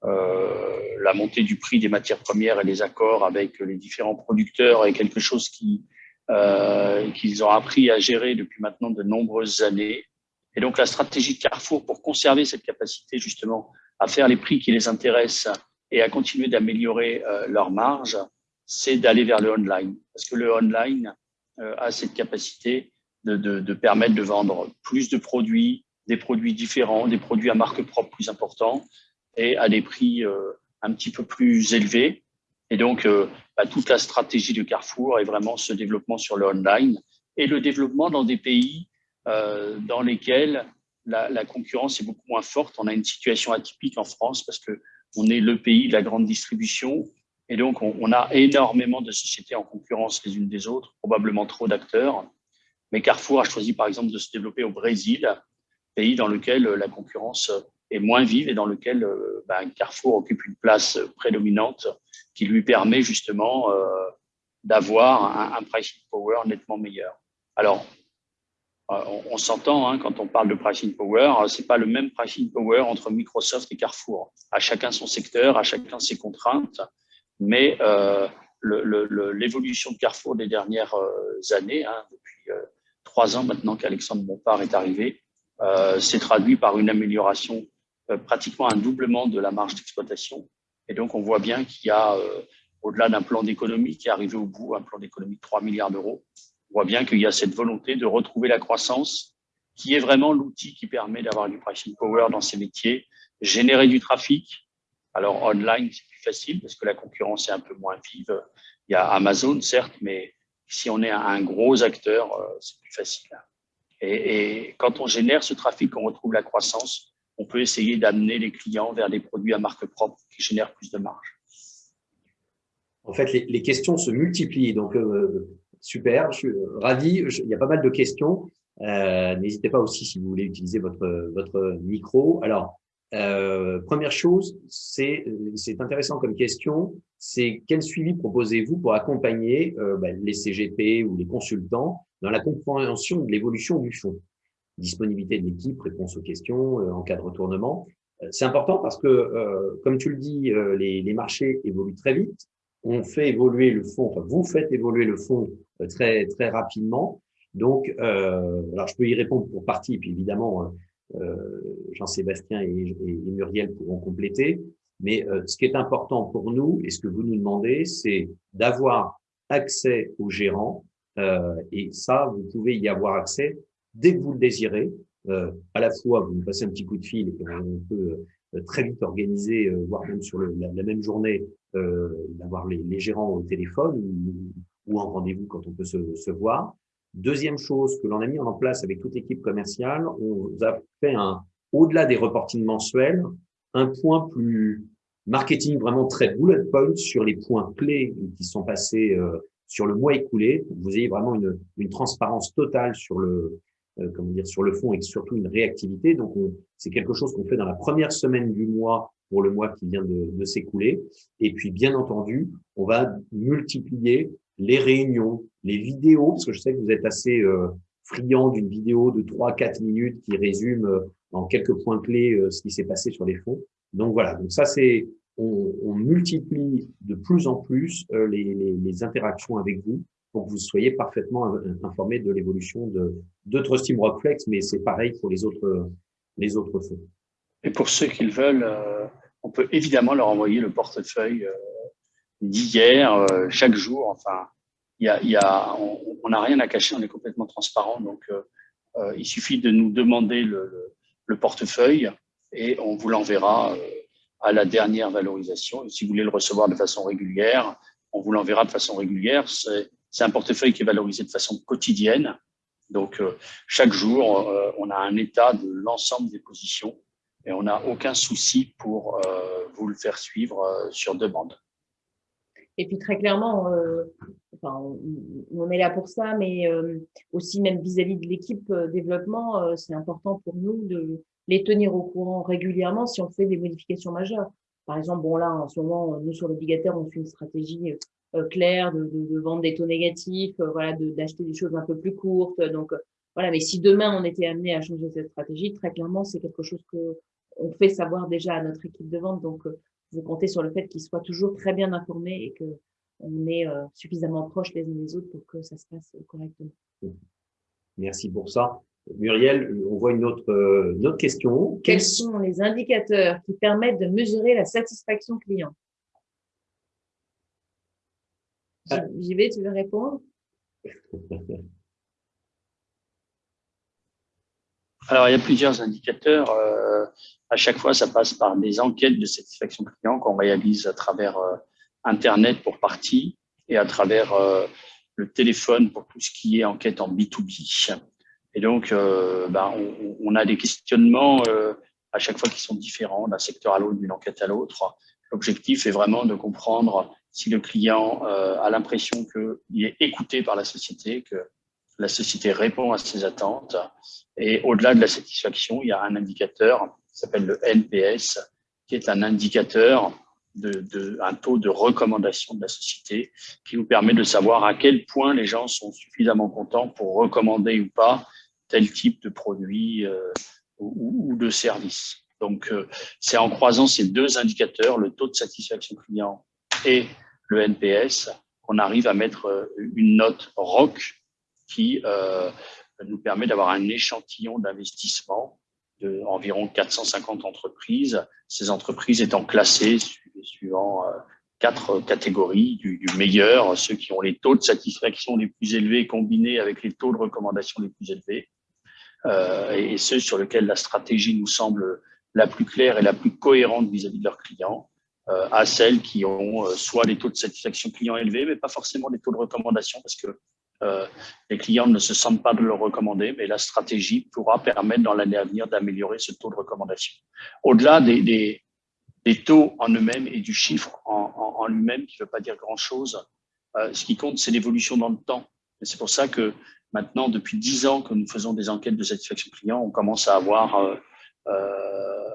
S2: la montée du prix des matières premières et les accords avec les différents producteurs est quelque chose qui, qu'ils ont appris à gérer depuis maintenant de nombreuses années. Et donc, la stratégie de Carrefour pour conserver cette capacité justement à faire les prix qui les intéressent et à continuer d'améliorer euh, leurs marges, c'est d'aller vers le online. Parce que le online euh, a cette capacité de, de, de, permettre de vendre plus de produits, des produits différents, des produits à marque propre plus importants et à des prix euh, un petit peu plus élevés. Et donc, euh, bah, toute la stratégie de Carrefour est vraiment ce développement sur le online et le développement dans des pays euh, dans lesquels la, concurrence est beaucoup moins forte. On a une situation atypique en France parce que on est le pays de la grande distribution et donc on, a énormément de sociétés en concurrence les unes des autres, probablement trop d'acteurs. Mais Carrefour a choisi par exemple de se développer au Brésil, pays dans lequel la concurrence est moins vive et dans lequel euh, ben, Carrefour occupe une place prédominante qui lui permet justement euh, d'avoir un, pricing power nettement meilleur. Alors, euh, on, s'entend hein, quand on parle de pricing power, euh, c'est pas le même pricing power entre Microsoft et Carrefour. À chacun son secteur, à chacun ses contraintes, mais l'évolution de Carrefour des dernières années, hein, depuis trois ans maintenant qu'Alexandre Bompard est arrivé, s'est traduit par une amélioration, pratiquement un doublement de la marge d'exploitation. Et donc, on voit bien qu'il y a, au-delà d'un plan d'économie qui est arrivé au bout, un plan d'économie de 3 milliards d'euros, on voit bien qu'il y a cette volonté de retrouver la croissance qui est vraiment l'outil qui permet d'avoir du pricing power dans ces métiers, générer du trafic. Alors, online, c'est plus facile parce que la concurrence est un peu moins vive. Il y a Amazon, certes, mais si on est un gros acteur, euh, c'est plus facile. Et, quand on génère ce trafic, on retrouve la croissance, on peut essayer d'amener les clients vers des produits à marque propre qui plus de marge.
S1: En fait, les, questions se multiplient. Donc, euh, Super, je suis ravi. Il y a pas mal de questions. Euh, N'hésitez pas aussi si vous voulez utiliser votre, votre micro. Alors, euh, première chose, c'est intéressant comme question, c'est quel suivi proposez-vous pour accompagner euh, ben, les CGP ou les consultants dans la compréhension de l'évolution du fonds? Disponibilité de l'équipe, réponse aux questions, euh, en cas de retournement. Euh, c'est important parce que, euh, comme tu le dis, les, les marchés évoluent très vite on fait évoluer le fonds, enfin, vous faites évoluer le fonds euh, très, très rapidement. Donc, euh, alors je peux y répondre pour partie, puis évidemment, euh, Jean-Sébastien et, Muriel pourront compléter. Mais ce qui est important pour nous, et ce que vous nous demandez, c'est d'avoir accès aux gérants. et ça, vous pouvez y avoir accès dès que vous le désirez. À la fois, vous nous passez un petit coup de fil et on peut très vite organiser, voire même sur la, même journée, euh, d'avoir les, les, gérants au téléphone ou, ou en rendez-vous quand on peut se, se, voir. Deuxième chose que l'on a mis en place avec toute l'équipe commerciale, on a fait un, au-delà des reportings mensuels, un point plus marketing vraiment très bullet point sur les points clés qui sont passés euh, sur le mois écoulé. Vous ayez vraiment une, une transparence totale sur le, euh, comment dire, sur le fond et surtout une réactivité. Donc, c'est quelque chose qu'on fait dans la première semaine du mois pour le mois qui vient de, s'écouler. Et puis, bien entendu, on va multiplier les réunions, les vidéos, parce que je sais que vous êtes assez euh, friand d'une vidéo de 3-4 minutes qui résume euh, en quelques points clés euh, ce qui s'est passé sur les fonds. Donc voilà, donc ça c'est, on, multiplie de plus en plus euh, les, interactions avec vous pour que vous soyez parfaitement informé de l'évolution de, de Trustim Rockflex, mais c'est pareil pour les autres, les autres fonds.
S2: Et pour ceux qui le veulent, euh, on peut évidemment leur envoyer le portefeuille euh, d'hier, euh, chaque jour. Enfin, y y a, on n'a rien à cacher, on est complètement transparent. Donc, il suffit de nous demander le, le, portefeuille et on vous l'enverra à la dernière valorisation. Et si vous voulez le recevoir de façon régulière, on vous l'enverra de façon régulière. Un portefeuille qui est valorisé de façon quotidienne. Donc, chaque jour, on a un état de l'ensemble des positions et on n'a aucun souci pour euh, vous le faire suivre euh, sur demande.
S3: Et puis très clairement, euh, on, est là pour ça, mais aussi même vis-à-vis de l'équipe développement, c'est important pour nous de, les tenir au courant régulièrement si on fait des modifications majeures. Par exemple, bon là, en ce moment, nous sur l'obligataire, on fait une stratégie euh, claire de, de, de, vendre des taux négatifs, euh, voilà, d'acheter des choses un peu plus courtes. Donc voilà, mais si demain on était amené à changer cette stratégie, très clairement, c'est quelque chose que on fait savoir déjà à notre équipe de vente. Donc vous comptez sur le fait qu'ils soient toujours très bien informés et que on est suffisamment proches les uns des autres pour que ça se passe correctement.
S1: Merci pour ça. Muriel, on voit une autre, euh, une autre question.
S3: Quels sont les indicateurs qui permettent de mesurer la satisfaction client ah. J'y vais, tu veux répondre?
S2: Alors, il y a plusieurs indicateurs. Euh, à chaque fois, ça passe par des enquêtes de satisfaction client qu'on réalise à travers euh, Internet pour partie et à travers le téléphone pour tout ce qui est enquête en B2B. Et donc, euh, ben, on, a des questionnements euh, à chaque fois qui sont différents d'un secteur à l'autre, d'une enquête à l'autre. L'objectif est vraiment de comprendre si le client euh, a l'impression qu'il est écouté par la société, que la société répond à ses attentes. Et au-delà de la satisfaction, il y a un indicateur qui s'appelle le NPS, qui est un indicateur de, un taux de recommandation de la société qui nous permet de savoir à quel point les gens sont suffisamment contents pour recommander ou pas tel type de produit euh, ou, de service. Donc, euh, c'est en croisant ces deux indicateurs, le taux de satisfaction client et le NPS, qu'on arrive à mettre euh, une note ROC qui nous permet d'avoir un échantillon d'investissement de environ 450 entreprises, ces entreprises étant classées suivant euh, quatre catégories, du, meilleur, ceux qui ont les taux de satisfaction les plus élevés combinés avec les taux de recommandation les plus élevés, euh, et ceux sur lesquels la stratégie nous semble la plus claire et la plus cohérente vis-à-vis de leurs clients, euh, à celles qui ont soit les taux de satisfaction client élevés, mais pas forcément les taux de recommandation, parce que euh, les clients ne se sentent pas de le recommander, mais la stratégie pourra permettre dans l'année à venir d'améliorer ce taux de recommandation. Au-delà des, des, des, taux en eux-mêmes et du chiffre en, en, en lui-même, qui ne veut pas dire grand-chose, euh, ce qui compte, c'est l'évolution dans le temps. Et c'est pour ça que maintenant, depuis dix ans que nous faisons des enquêtes de satisfaction client, on commence à avoir euh, euh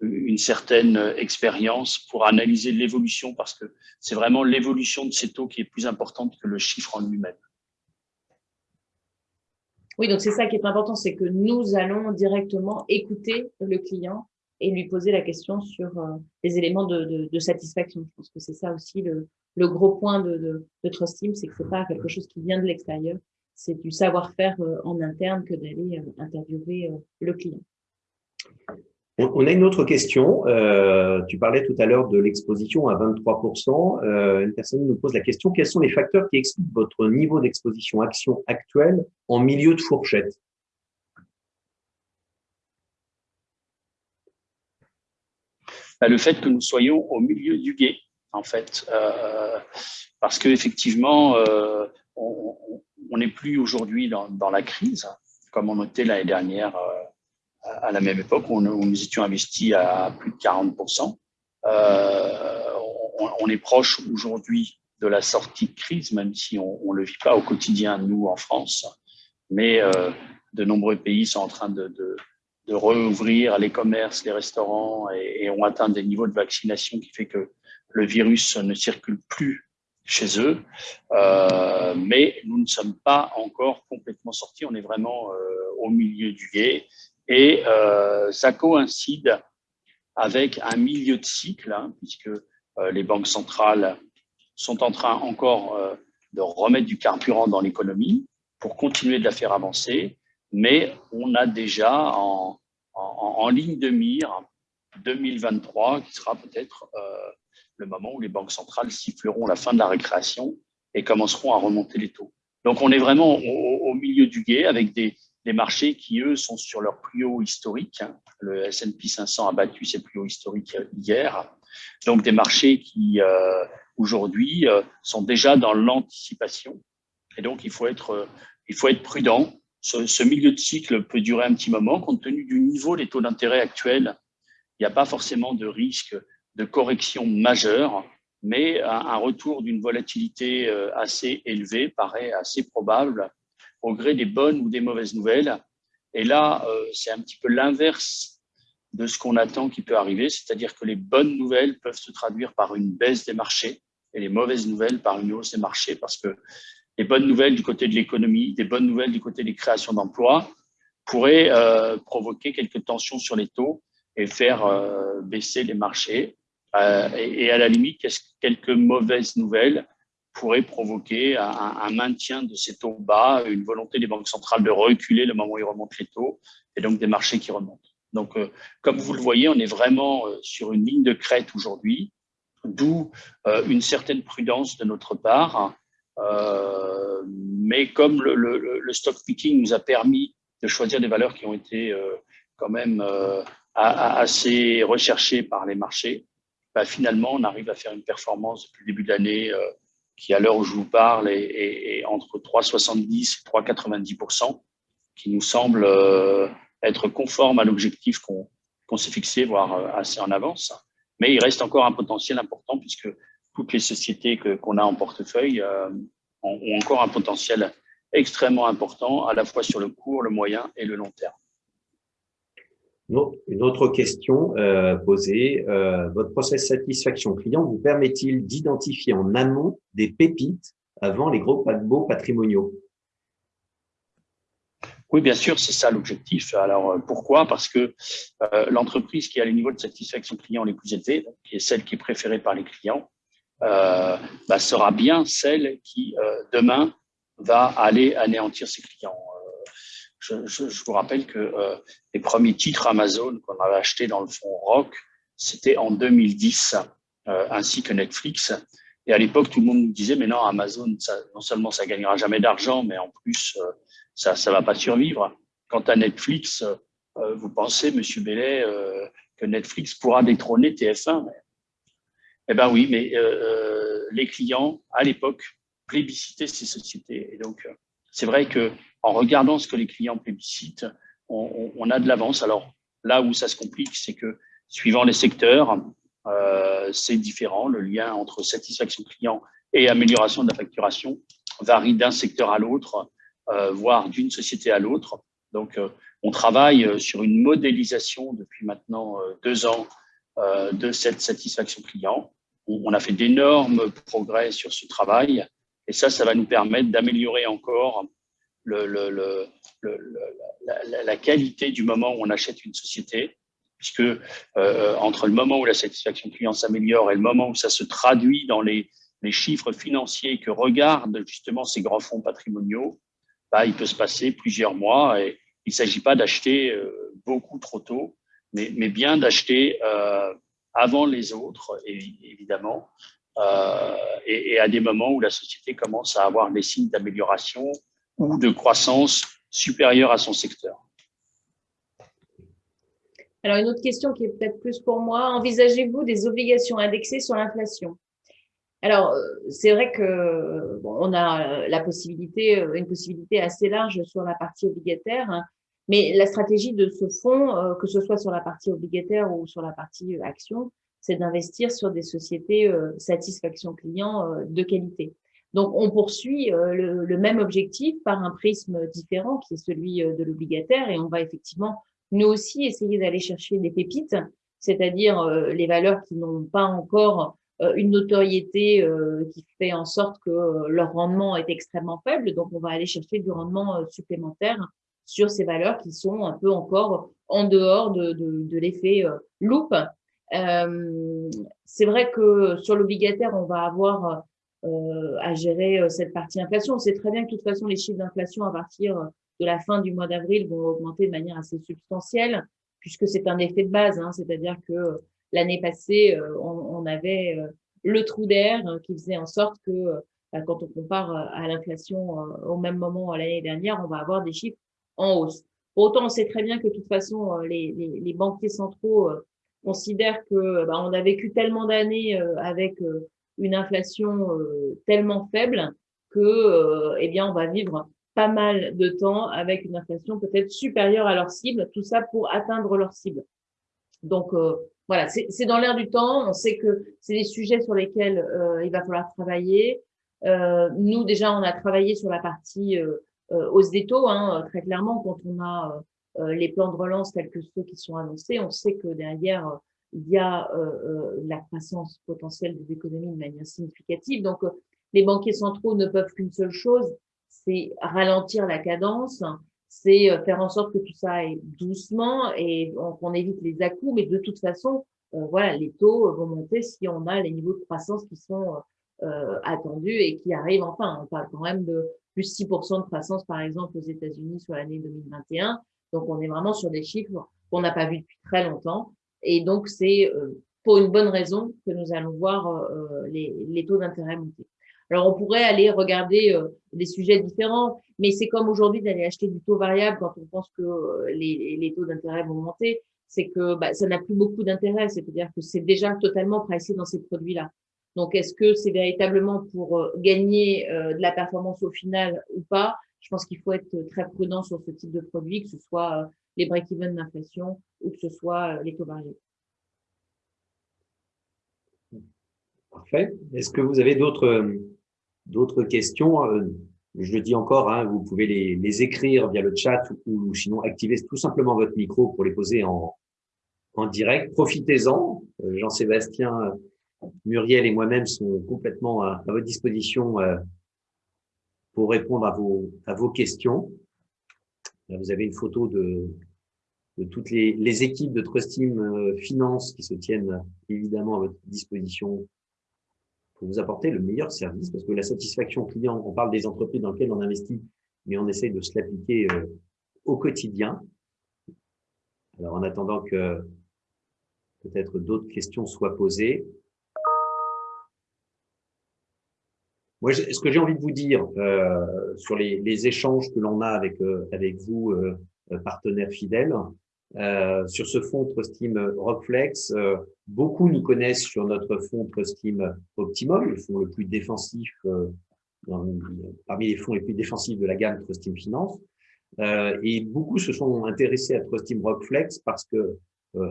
S2: une certaine expérience pour analyser l'évolution, parce que c'est vraiment l'évolution de ces taux qui est plus importante que le chiffre en lui-même.
S3: Oui, donc c'est ça qui est important, c'est que nous allons directement écouter le client et lui poser la question sur euh, les éléments de, satisfaction. Je pense que c'est ça aussi le, gros point de, de, Trust Team, c'est que c'est pas quelque chose qui vient de l'extérieur, c'est du savoir-faire euh, en interne que d'aller euh, interviewer le client.
S1: On a une autre question. Euh, tu parlais tout à l'heure de l'exposition à 23%. Euh, une personne nous pose la question, quels sont les facteurs qui expliquent votre niveau d'exposition action actuelle en milieu de fourchette?
S2: Bah, Le fait que nous soyons au milieu du guet, en fait. Euh, parce qu'effectivement, on n'est plus aujourd'hui dans, dans, la crise, comme on était l'année dernière à la même époque où nous étions investis à plus de 40%. Euh, on, est proche aujourd'hui de la sortie de crise, même si on ne le vit pas au quotidien, nous, en France. Mais euh, de nombreux pays sont en train de, de, de rouvrir les commerces, les restaurants et, et, ont atteint des niveaux de vaccination qui fait que le virus ne circule plus chez eux. Euh, mais nous ne sommes pas encore complètement sortis. On est vraiment euh, au milieu du guet et euh, ça coïncide avec un milieu de cycle, hein, puisque euh, les banques centrales sont en train encore euh, de remettre du carburant dans l'économie pour continuer de la faire avancer, mais on a déjà en, ligne de mire 2023 qui sera peut-être le moment où les banques centrales siffleront la fin de la récréation et commenceront à remonter les taux. Donc on est vraiment au milieu du guet avec des, des marchés qui, eux, sont sur leur plus haut historique. Hein. Le S&P 500 a battu ses plus hauts historiques hier. Donc, des marchés qui, euh, aujourd'hui, euh, sont déjà dans l'anticipation. Et donc, il faut être, il faut être prudent. Ce, milieu de cycle peut durer un petit moment. Compte tenu du niveau des taux d'intérêt actuels, il n'y a pas forcément de risque de correction majeure, mais un, retour d'une volatilité euh, assez élevée paraît assez probable au gré des bonnes ou des mauvaises nouvelles. Et là, euh, c'est un petit peu l'inverse de ce qu'on attend qui peut arriver, c'est-à-dire que les bonnes nouvelles peuvent se traduire par une baisse des marchés et les mauvaises nouvelles par une hausse des marchés, parce que les bonnes nouvelles du côté de l'économie, des bonnes nouvelles du côté des créations d'emplois pourraient euh, provoquer quelques tensions sur les taux et faire euh, baisser les marchés. Euh, et, à la limite, quelques mauvaises nouvelles pourraient provoquer un, un, maintien de ces taux bas, une volonté des banques centrales de reculer le moment où ils remontent les taux, et donc des marchés qui remontent. Donc, euh, comme vous le voyez, on est vraiment euh, sur une ligne de crête aujourd'hui, d'où euh, une certaine prudence de notre part. mais comme le, stock picking nous a permis de choisir des valeurs qui ont été quand même assez recherchées par les marchés, bah, finalement, on arrive à faire une performance depuis le début de l'année qui, à l'heure où je vous parle, est, entre 3,70 et 3,90% qui nous semble être conforme à l'objectif qu'on s'est fixé, voire euh, assez en avance. Mais il reste encore un potentiel important puisque toutes les sociétés qu'on a en portefeuille euh, ont, encore un potentiel extrêmement important, à la fois sur le court, le moyen et le long terme.
S1: Une autre question euh, posée, votre process satisfaction client vous permet-il d'identifier en amont des pépites avant les gros paquebots patrimoniaux?
S2: Oui, bien sûr, c'est ça l'objectif. Alors, euh, pourquoi? Parce que euh, l'entreprise qui a les niveaux de satisfaction client les plus élevés, qui est celle qui est préférée par les clients, euh, bah, sera bien celle qui, demain, va aller anéantir ses clients. Je, vous rappelle que les premiers titres Amazon qu'on avait achetés dans le fonds Rock, c'était en 2010, ainsi que Netflix. Et à l'époque, tout le monde nous disait, mais non, Amazon, non seulement ça gagnera jamais d'argent, mais en plus, ça ne va pas survivre. Quant à Netflix, euh, vous pensez, Monsieur Bellet, euh, que Netflix pourra détrôner TF1 Eh bien oui, mais euh, les clients, à l'époque, plébiscitaient ces sociétés. Et donc, c'est vrai que en regardant ce que les clients plébiscitent, on, a de l'avance. Alors là où ça se complique, c'est que suivant les secteurs, c'est différent. Le lien entre satisfaction client et amélioration de la facturation varie d'un secteur à l'autre. Euh, voire d'une société à l'autre. Donc, euh, on travaille euh, sur une modélisation depuis maintenant deux ans de cette satisfaction client. On a fait d'énormes progrès sur ce travail et ça, ça va nous permettre d'améliorer encore la, qualité du moment où on achète une société, puisque euh, entre le moment où la satisfaction client s'améliore et le moment où ça se traduit dans les, les chiffres financiers que regardent justement ces grands fonds patrimoniaux, bah, il peut se passer plusieurs mois et il ne s'agit pas d'acheter euh, beaucoup trop tôt, mais, mais bien d'acheter euh, avant les autres, évidemment, et, à des moments où la société commence à avoir des signes d'amélioration ou de croissance supérieure à son secteur.
S3: Alors, une autre question qui est peut-être plus pour moi. Envisagez-vous des obligations indexées sur l'inflation? Alors, euh, c'est vrai que on a la possibilité, euh, une possibilité assez large sur la partie obligataire, hein. mais la stratégie de ce fonds, euh, que ce soit sur la partie obligataire ou sur la partie action, c'est d'investir sur des sociétés satisfaction client de qualité. Donc, on poursuit le, le, même objectif par un prisme différent qui est celui de l'obligataire et on va effectivement, nous aussi, essayer d'aller chercher des pépites, c'est-à-dire les valeurs qui n'ont pas encore euh, une notoriété euh, qui fait en sorte que euh, leur rendement est extrêmement faible. Donc, on va aller chercher du rendement supplémentaire sur ces valeurs qui sont un peu encore en dehors de, de, de l'effet loupe. Euh, c'est vrai que sur l'obligataire, on va avoir euh, à gérer cette partie inflation. On sait très bien que de toute façon, les chiffres d'inflation à partir de la fin du mois d'avril vont augmenter de manière assez substantielle, puisque c'est un effet de base, hein, c'est-à-dire que L'année passée, euh, on, avait euh, le trou d'air euh, qui faisait en sorte que bah, quand on compare à l'inflation au même moment l'année dernière, on va avoir des chiffres en hausse. Pour autant, on sait très bien que de toute façon, les, les, banquiers centraux considèrent que bah, on a vécu tellement d'années avec une inflation tellement faible que, eh bien, on va vivre pas mal de temps avec une inflation peut-être supérieure à leur cible, tout ça pour atteindre leur cible. Donc, voilà, c'est dans l'air du temps. On sait que c'est des sujets sur lesquels euh, il va falloir travailler. Euh, nous, déjà, on a travaillé sur la partie euh, hausse des taux, hein, très clairement, quand on a les plans de relance tels que ceux qui sont annoncés, on sait que derrière, il y a la croissance potentielle des économies de manière significative. Donc, les banquiers centraux ne peuvent qu'une seule chose, c'est ralentir la cadence, c'est faire en sorte que tout ça aille doucement et qu'on évite les à Mais de toute façon, voilà, les taux vont monter si on a les niveaux de croissance qui sont attendus et qui arrivent enfin. On parle quand même de plus 6% de croissance, par exemple, aux États-Unis sur l'année 2021. Donc, on est vraiment sur des chiffres qu'on n'a pas vus depuis très longtemps. Et donc, c'est pour une bonne raison que nous allons voir les, les taux d'intérêt monter. Alors, on pourrait aller regarder des sujets différents, mais c'est comme aujourd'hui d'aller acheter du taux variable quand on pense que les, les taux d'intérêt vont monter. C'est que bah, ça n'a plus beaucoup d'intérêt, c'est-à-dire que c'est déjà totalement pricé dans ces produits-là. Donc, est-ce que c'est véritablement pour gagner de la performance au final ou pas? Je pense qu'il faut être très prudent sur ce type de produit, que ce soit les break-even d'inflation ou que ce soit les taux variables.
S1: Parfait. Est-ce que vous avez d'autres d'autres questions Je le dis encore, hein, vous pouvez les, écrire via le chat ou, sinon activer tout simplement votre micro pour les poser en, en direct. Profitez-en. Jean-Sébastien Muriel et moi-même sont complètement à, votre disposition euh, pour répondre à vos, à vos questions. Vous avez une photo de, toutes les, les, équipes de Trustim euh, Finance qui se tiennent évidemment à votre disposition pour vous apporter le meilleur service, parce que la satisfaction client, on parle des entreprises dans lesquelles on investit, mais on essaye de se l'appliquer euh, au quotidien. Alors, en attendant que peut-être d'autres questions soient posées, Moi, ce que j'ai envie de vous dire euh, sur les, les, échanges que l'on a avec, euh, avec vous, euh, partenaires fidèles, euh, sur ce fonds Trustim Rockflex, euh, beaucoup nous connaissent sur notre fonds Trustim Optimum, le fonds le plus défensif, dans, parmi les fonds les plus défensifs de la gamme Trustim Finance. et beaucoup se sont intéressés à Trustim Rockflex parce que,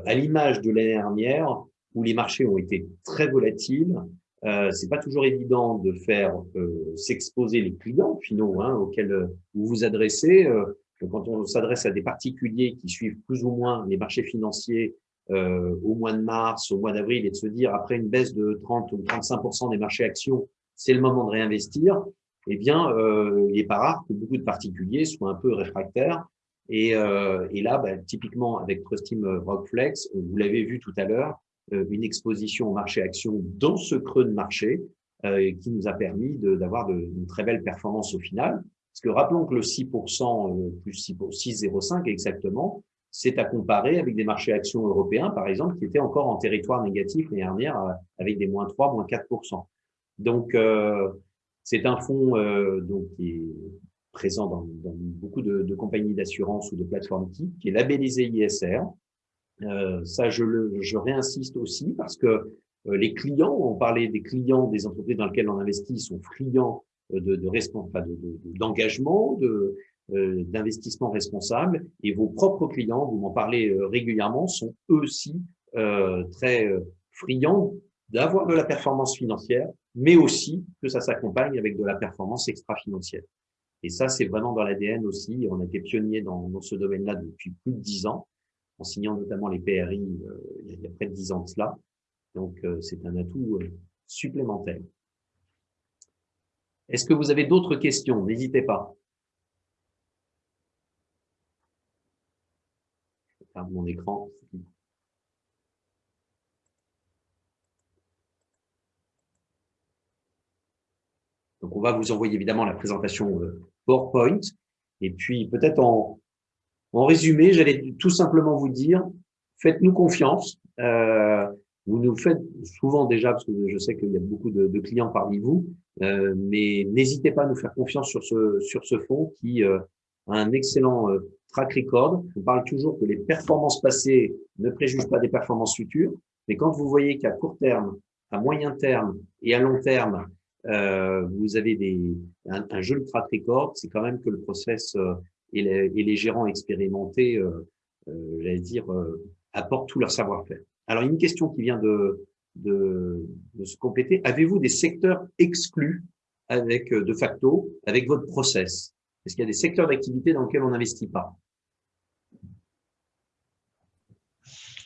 S1: à l'image de l'année dernière, où les marchés ont été très volatiles, euh, c'est pas toujours évident de faire euh, s'exposer les clients finaux hein, auxquels euh, vous vous adressez. Euh, quand on s'adresse à des particuliers qui suivent plus ou moins les marchés financiers au mois de mars, au mois d'avril, et de se dire après une baisse de 30 ou 35% des marchés actions, c'est le moment de réinvestir. Eh bien, il n'est pas rare que beaucoup de particuliers soient un peu réfractaires. Et, là, bah, typiquement avec Trustim Rockflex, vous l'avez vu tout à l'heure, une exposition au marché action dans ce creux de marché euh, qui nous a permis d'avoir une très belle performance au final. Parce que rappelons que le 6% euh, plus 6,05 exactement, c'est à comparer avec des marchés actions européens, par exemple, qui étaient encore en territoire négatif l'année dernière avec des moins 3, moins 4%. Donc, euh, c'est un fonds euh, donc, qui est présent dans, beaucoup de, compagnies d'assurance ou de plateformes qui est labellisé ISR, euh, ça, je, le, je réinsiste aussi parce que euh, les clients, on parlait des clients des entreprises dans lesquelles on investit, sont friands euh, de, de, d'engagement, de, d'investissement responsable, et vos propres clients, vous m'en parlez régulièrement, sont eux aussi très friands d'avoir de la performance financière, mais aussi que ça s'accompagne avec de la performance extra-financière. Et ça, c'est vraiment dans l'ADN aussi. On a été pionnier dans, dans ce domaine-là depuis plus de dix ans en signant notamment les PRI euh, il y a près de dix ans de cela. Donc, euh, c'est un atout euh, supplémentaire. Est-ce que vous avez d'autres questions? N'hésitez pas. Je ferme mon écran. Donc, on va vous envoyer évidemment la présentation PowerPoint. Et puis, peut-être en, en résumé, j'allais tout simplement vous dire, faites-nous confiance. Euh, vous nous faites souvent déjà, parce que je sais qu'il y a beaucoup de, de clients parmi vous, euh, mais n'hésitez pas à nous faire confiance sur ce, sur ce fonds qui euh, a un excellent euh, track record. On parle toujours que les performances passées ne préjugent pas des performances futures, mais quand vous voyez qu'à court terme, à moyen terme et à long terme, euh, vous avez des, un, un joli track record, c'est quand même que le process et les, et les gérants expérimentés, euh, euh, j'allais dire, euh, apportent tout leur savoir-faire. Alors, une question qui vient de, de, de se compléter. Avez-vous des secteurs exclus avec de facto, avec votre process? Est-ce qu'il y a des secteurs d'activité dans lesquels on n'investit pas?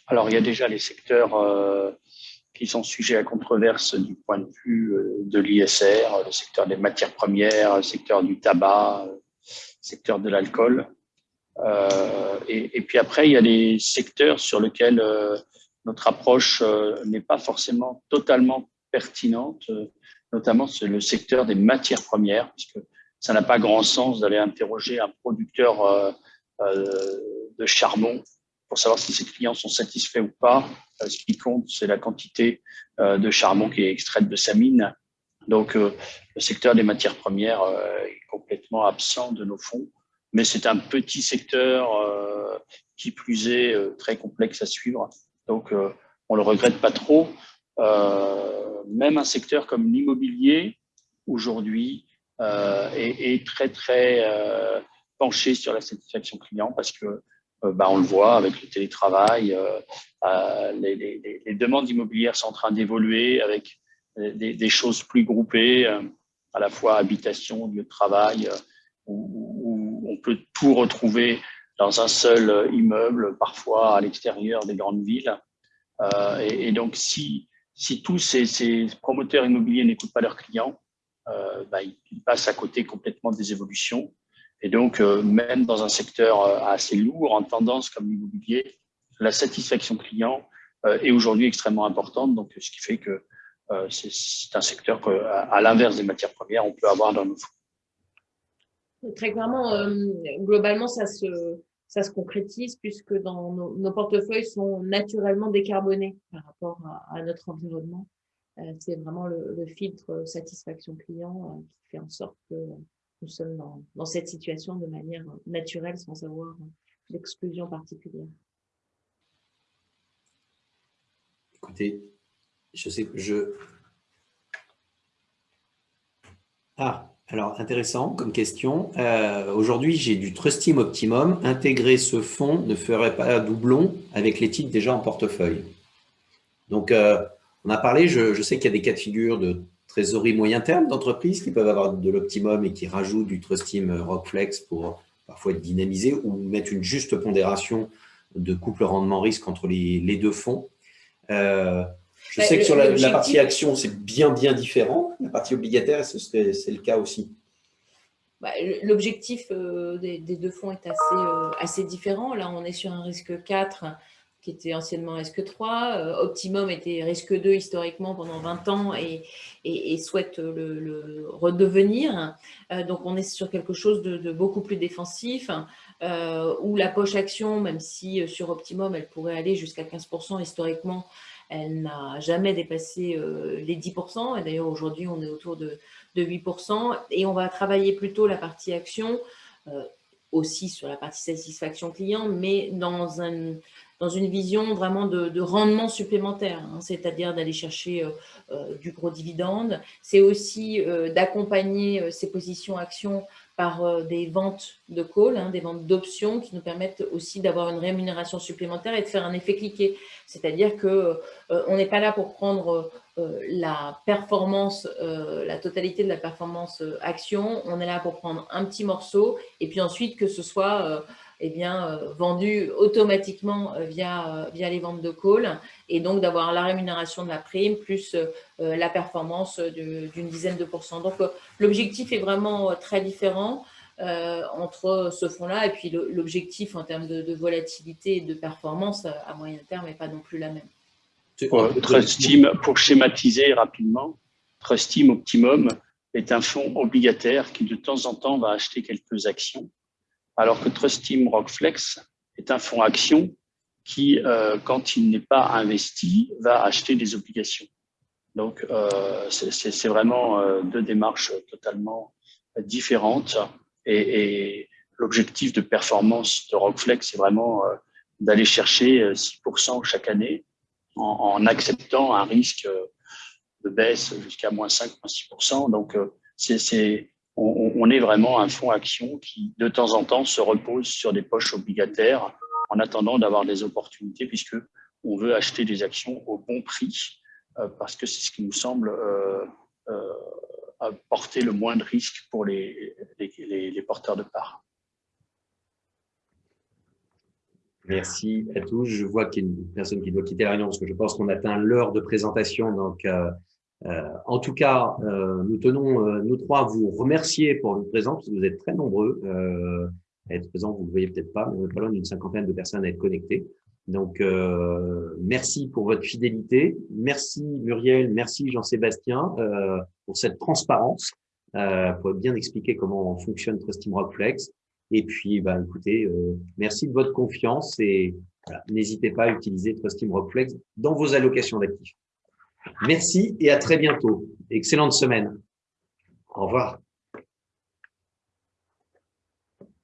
S2: Alors, il y a déjà les secteurs euh, qui sont sujets à controverse du point de vue euh, de l'ISR, le secteur des matières premières, le secteur du tabac, secteur de l'alcool. Et, et, puis après, il y a des secteurs sur lesquels notre approche n'est pas forcément totalement pertinente, notamment c'est le secteur des matières premières, parce que ça n'a pas grand sens d'aller interroger un producteur de charbon pour savoir si ses clients sont satisfaits ou pas. Euh, ce qui compte, c'est la quantité euh, de charbon qui est extraite de sa mine. Donc, euh, le secteur des matières premières est complètement absent de nos fonds, mais c'est un petit secteur qui plus est très complexe à suivre. Donc, on le regrette pas trop. même un secteur comme l'immobilier, aujourd'hui, est, très, très penché sur la satisfaction client parce que euh, bah, on le voit avec le télétravail, euh, euh, les, les, demandes immobilières sont en train d'évoluer avec des, des, choses plus groupées, à la fois habitation, lieu de travail, où, où, on peut tout retrouver dans un seul immeuble, parfois à l'extérieur des grandes villes. Euh, et, donc, si, si tous ces, promoteurs immobiliers n'écoutent pas leurs clients, euh, bah, ils passent à côté complètement des évolutions. Et donc, euh, même dans un secteur euh, assez lourd en tendance comme l'immobilier, la satisfaction client euh, est aujourd'hui extrêmement importante. Donc, ce qui fait que c'est un secteur qu'à l'inverse des matières premières, on peut avoir dans nos fonds.
S3: Très clairement, globalement, ça se, ça se concrétise puisque dans nos, portefeuilles sont naturellement décarbonés par rapport à, notre environnement. c'est vraiment le, le, filtre satisfaction client qui fait en sorte que nous sommes dans, cette situation de manière naturelle sans avoir d'exclusion particulière.
S1: Écoutez, je sais je... Ah, alors intéressant comme question. Euh, aujourd'hui, j'ai du Trust Team Optimum. Intégrer ce fonds ne ferait pas doublon avec les titres déjà en portefeuille. Donc, euh, on a parlé, je, sais qu'il y a des cas de figure de trésorerie moyen terme d'entreprises qui peuvent avoir de l'optimum et qui rajoutent du Trust Team Rockflex pour parfois être dynamisé ou mettre une juste pondération de couple rendement-risque entre les, deux fonds. Euh, je sais que sur la, partie action, c'est bien, bien différent. La partie obligataire, c'est le cas aussi?
S3: Bah, l'objectif euh, des, deux fonds est assez, euh, assez différent. Là, on est sur un risque 4 qui était anciennement risque 3. Euh, Optimum était risque 2 historiquement pendant 20 ans et, et, souhaite le, redevenir. Euh, donc, on est sur quelque chose de, beaucoup plus défensif, euh, où la poche action, même si sur Optimum, elle pourrait aller jusqu'à 15% historiquement, elle n'a jamais dépassé les 10%. Et d'ailleurs, aujourd'hui, on est autour de, de, 8%. Et on va travailler plutôt la partie action aussi sur la partie satisfaction client, mais dans un, dans une vision vraiment de, rendement supplémentaire, hein, c'est-à-dire d'aller chercher euh, euh, du gros dividende. C'est aussi euh, d'accompagner ces positions actions par des ventes de call, hein, des ventes d'options qui nous permettent aussi d'avoir une rémunération supplémentaire et de faire un effet cliqué. C'est-à-dire que on n'est pas là pour prendre la performance, la totalité de la performance action, on est là pour prendre un petit morceau et puis ensuite que ce soit eh bien, euh, vendu automatiquement euh, via, euh, via les ventes de call et donc d'avoir la rémunération de la prime plus la performance d'une dizaine de pourcents. Donc, l'objectif est vraiment très différent entre ce fonds-là et puis l'objectif en termes de, volatilité et de performance à moyen terme n'est pas non plus la même.
S2: Trust Team, pour schématiser rapidement, Trust Team Optimum est un fonds obligataire qui de temps en temps va acheter quelques actions alors que Trust Team Rockflex est un fonds action qui, euh, quand il n'est pas investi, va acheter des obligations. Donc, euh, c'est vraiment euh, deux démarches totalement différentes. Et, l'objectif de performance de Rockflex, c'est vraiment d'aller chercher 6% euh, chaque année en, en, acceptant un risque de baisse jusqu'à moins 5, moins 6%. Donc, c'est on, est vraiment un fonds action qui, de temps en temps, se repose sur des poches obligataires en attendant d'avoir des opportunités, puisque on veut acheter des actions au bon prix, euh, parce que c'est ce qui nous semble euh, euh, apporter le moins de risques pour les, porteurs de parts.
S1: Merci à tous. Je vois qu'il y a une personne qui doit quitter la réunion parce que je pense qu'on atteint l'heure de présentation. Donc, euh, en tout cas, euh, nous tenons, euh, nous trois, à vous remercier pour votre présence parce que vous êtes très nombreux euh, à être présents. Vous ne le voyez peut-être pas, mais on est pas loin d'une cinquantaine de personnes à être connectées. Donc, euh, merci pour votre fidélité. Merci Muriel, merci Jean-Sébastien euh, pour cette transparence, euh, pour bien expliquer comment fonctionne Trust Team Rockflex. Et puis, bah, écoutez, euh, merci de votre confiance et voilà, n'hésitez pas à utiliser Trust Team Rockflex dans vos allocations d'actifs. Merci et à très bientôt. Excellente semaine. Au revoir.